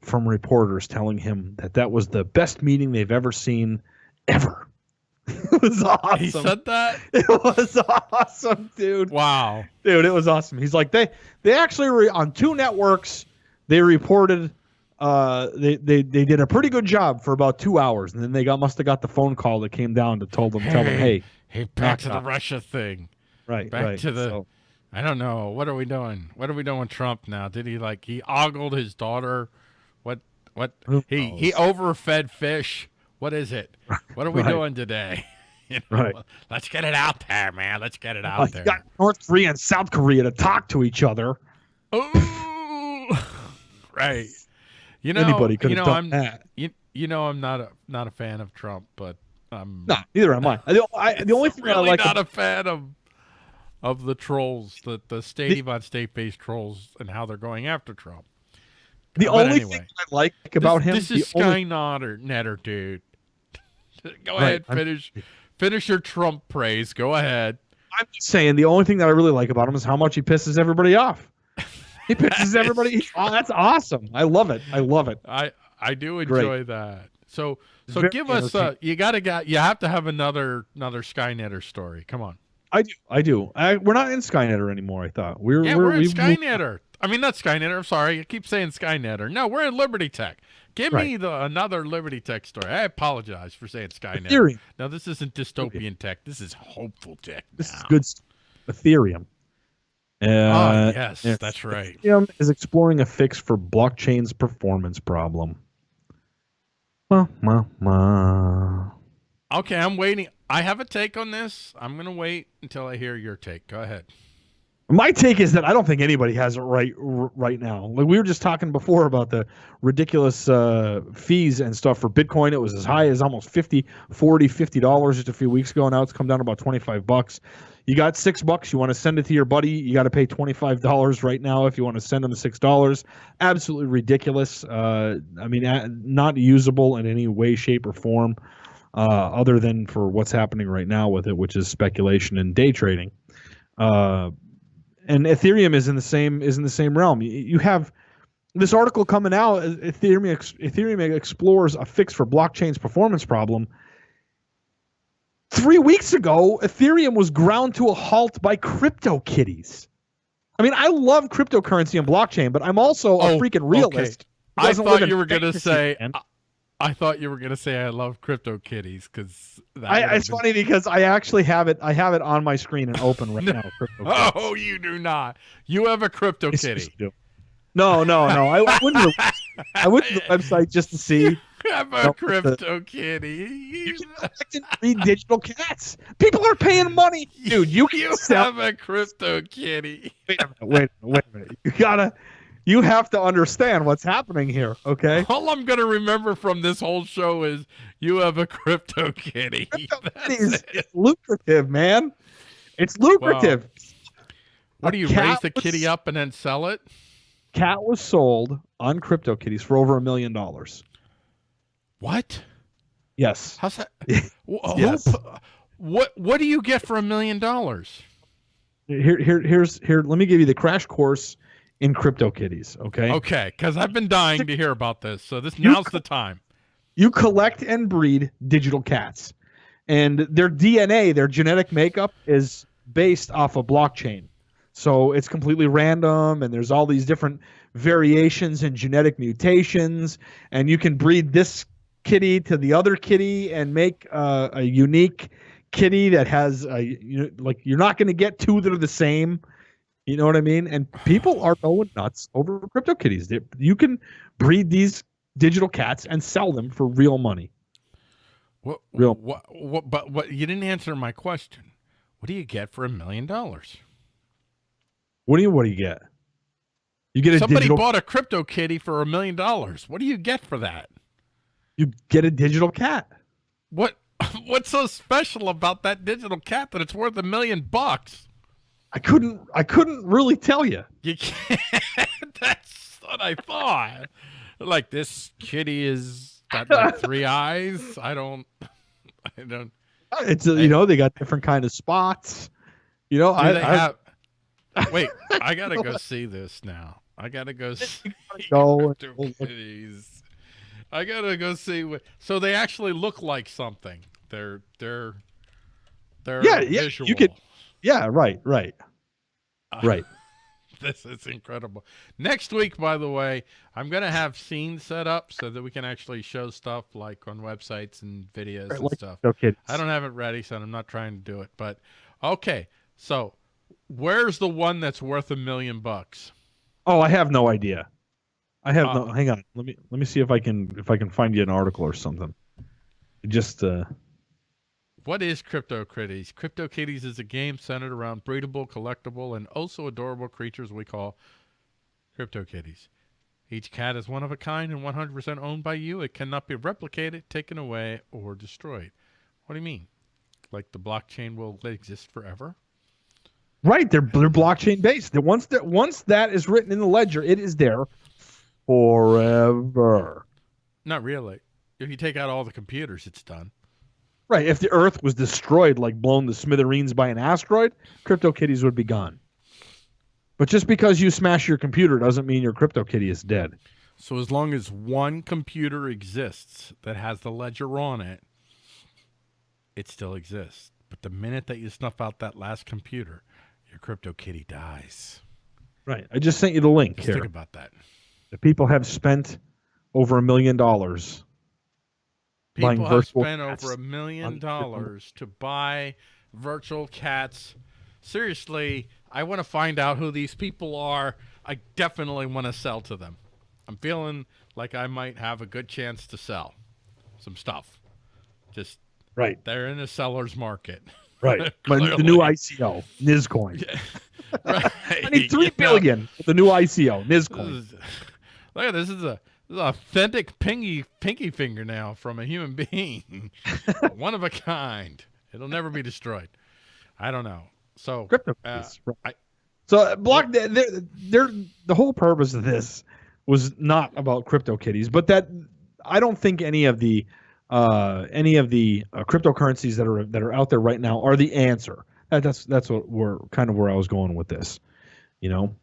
from reporters telling him that that was the best meeting they've ever seen, ever. it was awesome. He said that. it was awesome, dude. Wow. dude it was awesome he's like they they actually re- on two networks they reported uh they, they they did a pretty good job for about two hours and then they got must have got the phone call that came down to told them tell them hey Hey, back to the. Russia thing. Right Back right to the. So, I don't know. What are we doing? What are we doing with Trump now? Did he like he ogled his daughter? What what he he overfed fish? What is it? What are we Right. doing today? You know, Right. Let's get it out there, man. Let's get it out there. got north korea and south korea to talk to each other Ooh. right. You know, anybody could you know, done I'm that you, you know I'm not a not a fan of Trump, but I'm no neither am i the, I, the only thing that i really like not a fan of of the trolls, the the state Yvonne state based trolls, and how they're going after Trump. the but only anyway. thing i like about this, him This is the only- Sky Netter, dude. Go Right, ahead, I'm- finish finish your Trump praise. Go ahead. I'm just saying the only thing that I really like about him is how much he pisses everybody off. He pisses everybody. Oh, that's awesome. I love it. I love it. I I do Great. enjoy that. So so Very give us uh entertaining. you gotta got you have to have another another Skynetter story. Come on. I do. I do. I, we're not in Skynetter anymore. I thought we're Yeah, we're, we're, in Skynetter. I mean not Skynetter, I'm sorry. I keep saying Skynetter. No, we're in Liberty Tech. Give Right. me the another Liberty Tech story. I apologize for saying Skynet. Ethereum. Now this isn't dystopian tech. This is hopeful tech. This is good. Ethereum. Uh, Oh yes, yes. that's right. Ethereum is exploring a fix for blockchain's performance problem. Well, well, well. Okay, I'm waiting. I have a take on this. I'm gonna wait until I hear your take. Go ahead. My take is that I don't think anybody has it right right now. Like we were just talking before about the ridiculous uh, fees and stuff for Bitcoin. It was as high as almost 50, 40, 50 dollars just a few weeks ago. Now it's come down to about 25 bucks. You got 6 bucks, you want to send it to your buddy, you got to pay $25 right now if you want to send them $6. Absolutely ridiculous. Uh, I mean not usable in any way shape or form uh, other than for what's happening right now with it, which is speculation and day trading. Uh, and Ethereum is in the same is in the same realm. You, you have this article coming out. uh, Ethereum Ethereum explores a fix for blockchain's performance problem. Three weeks ago, Ethereum was ground to a halt by CryptoKitties. I mean, I love cryptocurrency and blockchain, but I'm also a Oh, freaking realist. who I thought you were gonna say. land. I, thought you were gonna say I love crypto kitties because I, it's funny because I actually have it. I have it on my screen and open right now. CryptoKitties. Oh, you do not. You have a crypto kitty. No, no, no. I, I went to the, I went to the website just to see. Have a No, the- crypto kitty. You can breed digital cats. People are paying money, dude. You can You have a crypto kitty. Wait a minute. Wait. a minute, Wait a minute. You gotta. You have to understand what's happening here. Okay. All I'm gonna remember from this whole show is you have a crypto kitty. That's It's, it. it's lucrative, man. It's lucrative. What do you raise the was- kitty up and then sell it? Cat was sold on CryptoKitties for over a million dollars. What? Yes. How's that? Wh- who Yes. What What do you get for a million dollars? Here, here, here's here. Let me give you the crash course in CryptoKitties. Okay. Okay, because I've been dying to hear about this. So this now's the time. you collect and breed digital cats and their dna their genetic makeup is based off a blockchain so it's completely random and there's all these different variations and genetic mutations and you can breed this kitty to the other kitty and make uh, a unique kitty that has a, you know, like you're not going to get two that are the same you know what i mean and people are going nuts over crypto kitties you can breed these digital cats and sell them for real money. What? Real- What? What? But what? You didn't answer my question. What do you get for a million dollars? What do you what do you get? You get a Somebody digital bought a crypto kitty for a million dollars. What do you get for that? you get a digital cat. What? What's so special about that digital cat that it's worth a million bucks? I couldn't I couldn't really tell you. You can't. That's what I thought. Like this kitty is got like three eyes. I don't. I don't. It's a, you know they got different kind of spots. You know I, they I have? Wait, I gotta go see this now. I gotta go see go kitties. I gotta go see what. So they actually look like something. They're they're they're Yeah, yeah, you could- yeah right right right. this is incredible. Next week, by the way, I'm gonna have scenes set up so that we can actually show stuff like on websites and videos and like stuff. Okay. I don't have it ready, so I'm not trying to do it. But okay, so where's the one that's worth a million bucks? Oh, I have no idea. I have no. Uh, Hang on. Let me let me see if I can if I can find you an article or something. Just uh What is CryptoKitties? CryptoKitties is a game centered around breedable, collectible, and also adorable creatures we call CryptoKitties. Each cat is one of a kind and 100% owned by you. It cannot be replicated, taken away, or destroyed. What do you mean? Like the blockchain will exist forever? right. They're they're blockchain based. That once that once that is written in the ledger, it is there forever. Not really. If you take out all the computers, it's done. Right. If the Earth was destroyed, like blown to smithereens by an asteroid, CryptoKitties would be gone. But just because you smash your computer doesn't mean your CryptoKitty is dead. So as long as one computer exists that has the ledger on it, it still exists. But the minute that you snuff out that last computer, your CryptoKitty dies. Right. I just sent you the link Just here. think about that. The people have spent over a million dollars. People have spent cats over a million dollars to buy virtual cats. Seriously, I want to find out who these people are. I definitely want to sell to them. I'm feeling like I might have a good chance to sell some stuff. Just Right, they're in a seller's market. right. But the new ICO, Nizcoin. right. I need three billion the new ICO, Nizcoin. Look at this is a this is authentic pinky pinky fingernail from a human being, one of a kind. It'll never be destroyed. I don't know. So Crypto. uh, Right. I- so uh, block. They're, they're, the whole purpose of this was not about crypto kitties, but that I don't think any of the uh, any of the uh, cryptocurrencies that are that are out there right now are the answer. That, that's that's what we're kind of where I was going with this. You know,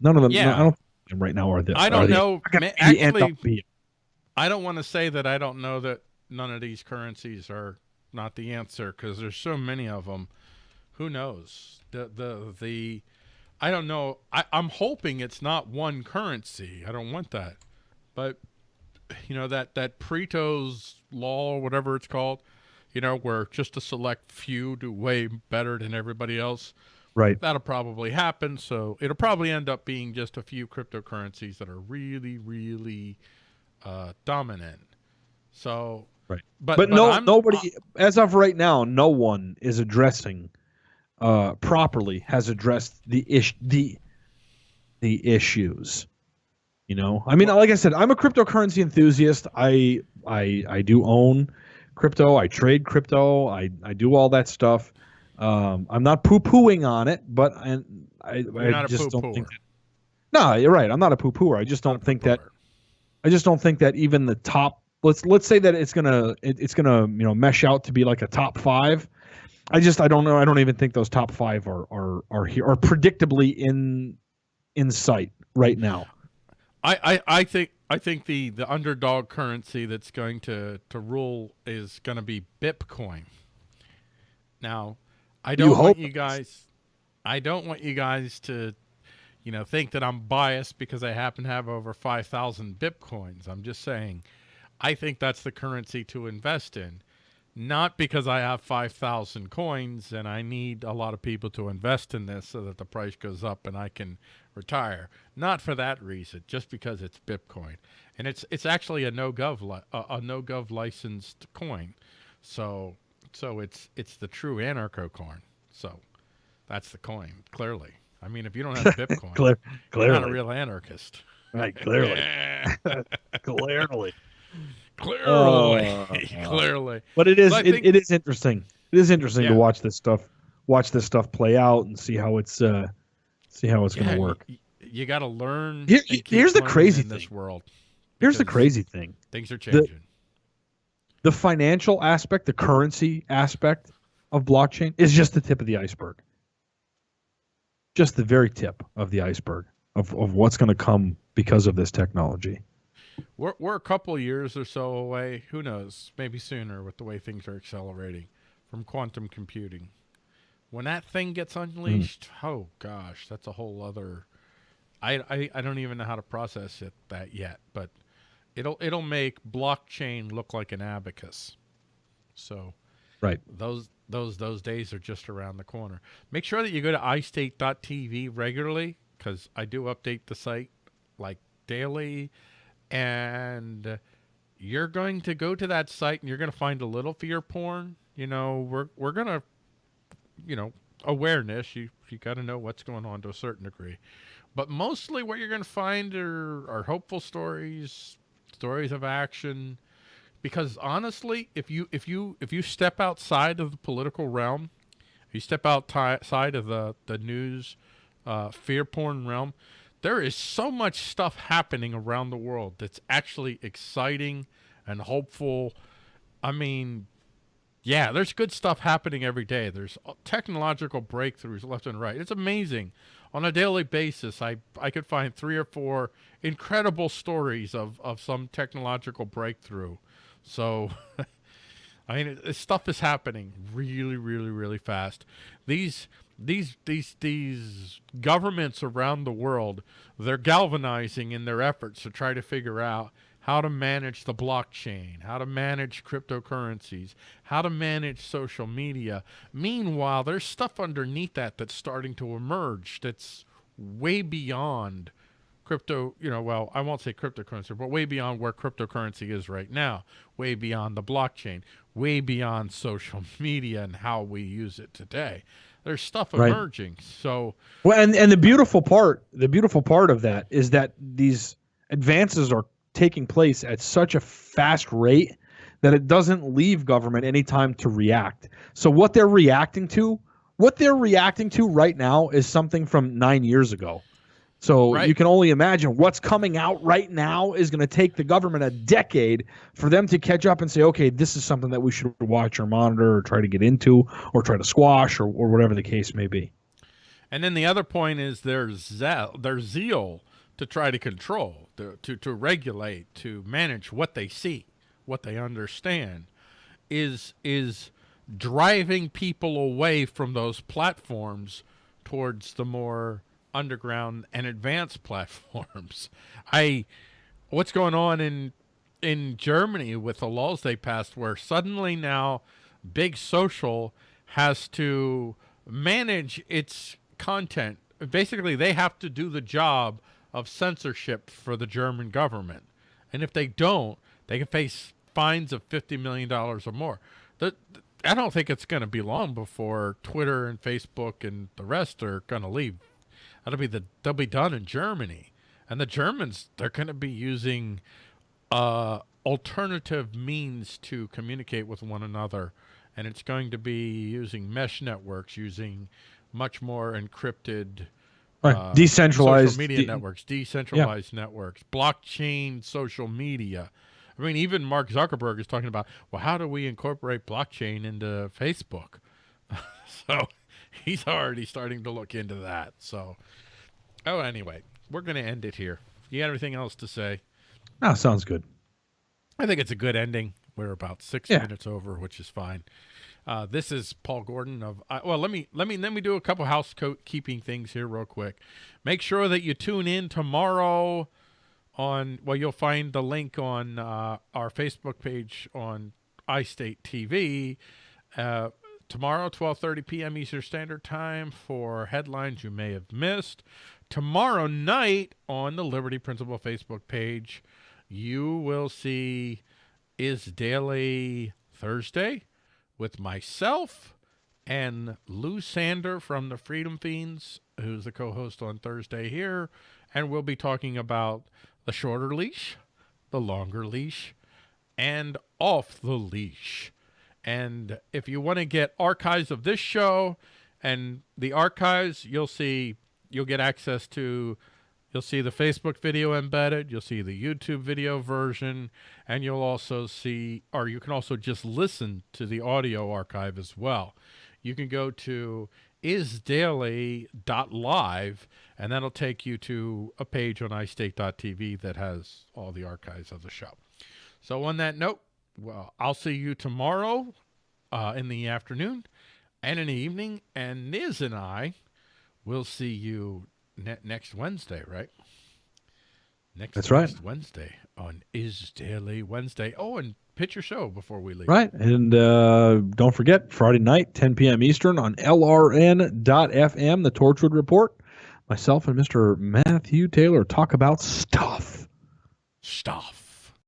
none of them. Yeah. I don't think right now are the. I don't know. are gonna Ma- be end Actually. I don't want to say that I don't know that none of these currencies are not the answer because there's so many of them. Who knows? The the the I don't know. I, I'm hoping it's not one currency. I don't want that. But you know that that Pareto's law or whatever it's called, you know, where just a select few do way better than everybody else. Right. That'll probably happen. So it'll probably end up being just a few cryptocurrencies that are really, really uh, dominant. So, Right. but but, no, I'm- nobody, as of right now, no one is addressing uh, properly has addressed the ish the the issues. You know, I mean, like I said, I'm a cryptocurrency enthusiast. I I I do own crypto. I trade crypto. I I do all that stuff. Um, I'm not poo pooing on it, but I I, You're I not a just don't think. No, you're right. I'm not a poo pooer. I just don't think that I just don't think that even the top let's let's say that it's gonna it, it's gonna you know mesh out to be like a top five. I just I don't know. I don't even think those top five are are are here are predictably in in sight right now. I, I, I think I think the, the underdog currency that's going to, to rule is going to be Bitcoin. Now, I don't hope want you guys I don't want you guys to you know think that I'm biased because I happen to have over 5,000 Bitcoins. I'm just saying I think that's the currency to invest in. Not because I have 5,000 coins and I need a lot of people to invest in this so that the price goes up and I can retire. Not for that reason, just because it's Bitcoin. And it's it's actually a no gov a no gov licensed coin. So so it's it's the true anarcho coin. So that's the coin, clearly. I mean, if you don't have Bitcoin, Clear, you're not a real anarchist. right? Clearly, clearly. clearly, Uh, clearly. But it is so it, think... it is interesting. It is interesting Yeah. to watch this stuff, watch this stuff play out, and see how it's uh, see how it's Yeah, going to work. You, you got to learn. Here- here's the crazy in this thing. world. Here's the crazy thing: Things are changing. the financial aspect, the currency aspect of blockchain is just the tip of the iceberg. Just the very tip of the iceberg of, of what's going to come because of this technology. We're we're a couple years or so away. Who knows? Maybe sooner with the way things are accelerating from quantum computing. When that thing gets unleashed, hmm. oh gosh, that's a whole other. I, I I don't even know how to process it that yet, but it'll it'll make blockchain look like an abacus. So Right. those those those days are just around the corner. Make sure that you go to iState.tv regularly because I do update the site like daily, and you're going to go to that site and you're going to find a little fear porn. You know, we're we're gonna, you know, awareness. You you got to know what's going on to a certain degree, but mostly what you're going to find are are hopeful stories, stories of action. Because honestly if you if you if you step outside of the political realm if you step outside of the the news uh, fear porn realm there is so much stuff happening around the world that's actually exciting and hopeful. I mean yeah there's good stuff happening every day. There's uh, technological breakthroughs left and right. It's amazing. On a daily basis i i could find three or four incredible stories of of some technological breakthrough. So, I mean, it, stuff is happening really, really, really fast. These, these, these, these governments around the world, they're galvanizing in their efforts to try to figure out how to manage the blockchain, how to manage cryptocurrencies, how to manage social media. Meanwhile, there's stuff underneath that that's starting to emerge that's way beyond crypto, you know, well, I won't say cryptocurrency, but way beyond where cryptocurrency is right now, way beyond the blockchain, way beyond social media and how we use it today. There's stuff Right. emerging. So, Well, and and the beautiful part, the beautiful part of that is that these advances are taking place at such a fast rate that it doesn't leave government any time to react. So what they're reacting to, what they're reacting to right now is something from 9 years ago. So Right. you can only imagine what's coming out right now is going to take the government a decade for them to catch up and say, okay, this is something that we should watch or monitor or try to get into or try to squash or, or whatever the case may be. and then the other point is their zeal, their zeal to try to control, to, to, to regulate, to manage what they see, what they understand, is is driving people away from those platforms towards the more underground and advanced platforms. I what's going on in in Germany with the laws they passed where suddenly now big social has to manage its content. Basically, they have to do the job of censorship for the German government. And if they don't, they can face fines of $50 million or more. The, I don't think it's going to be long before Twitter and Facebook and the rest are going to leave. That'll be the they'll be done in Germany. And the Germans, they're going to be using uh, alternative means to communicate with one another. And it's going to be using mesh networks, using much more encrypted Right. uh, Decentralized media de- networks, decentralized networks, blockchain social media. I mean, even Mark Zuckerberg is talking about, well, how do we incorporate blockchain into Facebook? so he's already starting to look into that. So, oh, anyway, we're going to end it here. You got anything else to say? No, sounds good. I think it's a good ending. We're about six Yeah. minutes over, which is fine. Uh, this is Paul Gordon of. Uh, well, let me let me let me do a couple housekeeping things here real quick. Make sure that you tune in tomorrow. On well, you'll find the link on uh, our Facebook page on iState TV. Uh, tomorrow, 12:30 p.m. Eastern Standard Time for headlines you may have missed. Tomorrow night on the Liberty Principle Facebook page, you will see is Daily Thursday with myself and Lou Sander from the Freedom Feens, who's the co-host on Thursday here, and we'll be talking about the shorter leash, the longer leash, and off the leash. And if you want to get archives of this show and the archives, you'll see you'll get access to you'll see the Facebook video embedded, you'll see the YouTube video version, and you'll also see or you can also just listen to the audio archive as well. You can go to isdaily.live and that'll take you to a page on iState.tv that has all the archives of the show. So on that note, well, I'll see you tomorrow uh, in the afternoon and in the evening, and Niz and I will see you ne- next Wednesday, right? Next, That's right. Wednesday on Is Daily Wednesday. Oh, and pitch your show before we leave. Right. And uh, don't forget, Friday night, 10 p.m. Eastern on LRN.FM, the Torchwood Report. Myself and Mr. Matthew Taylor talk about stuff. Stuff.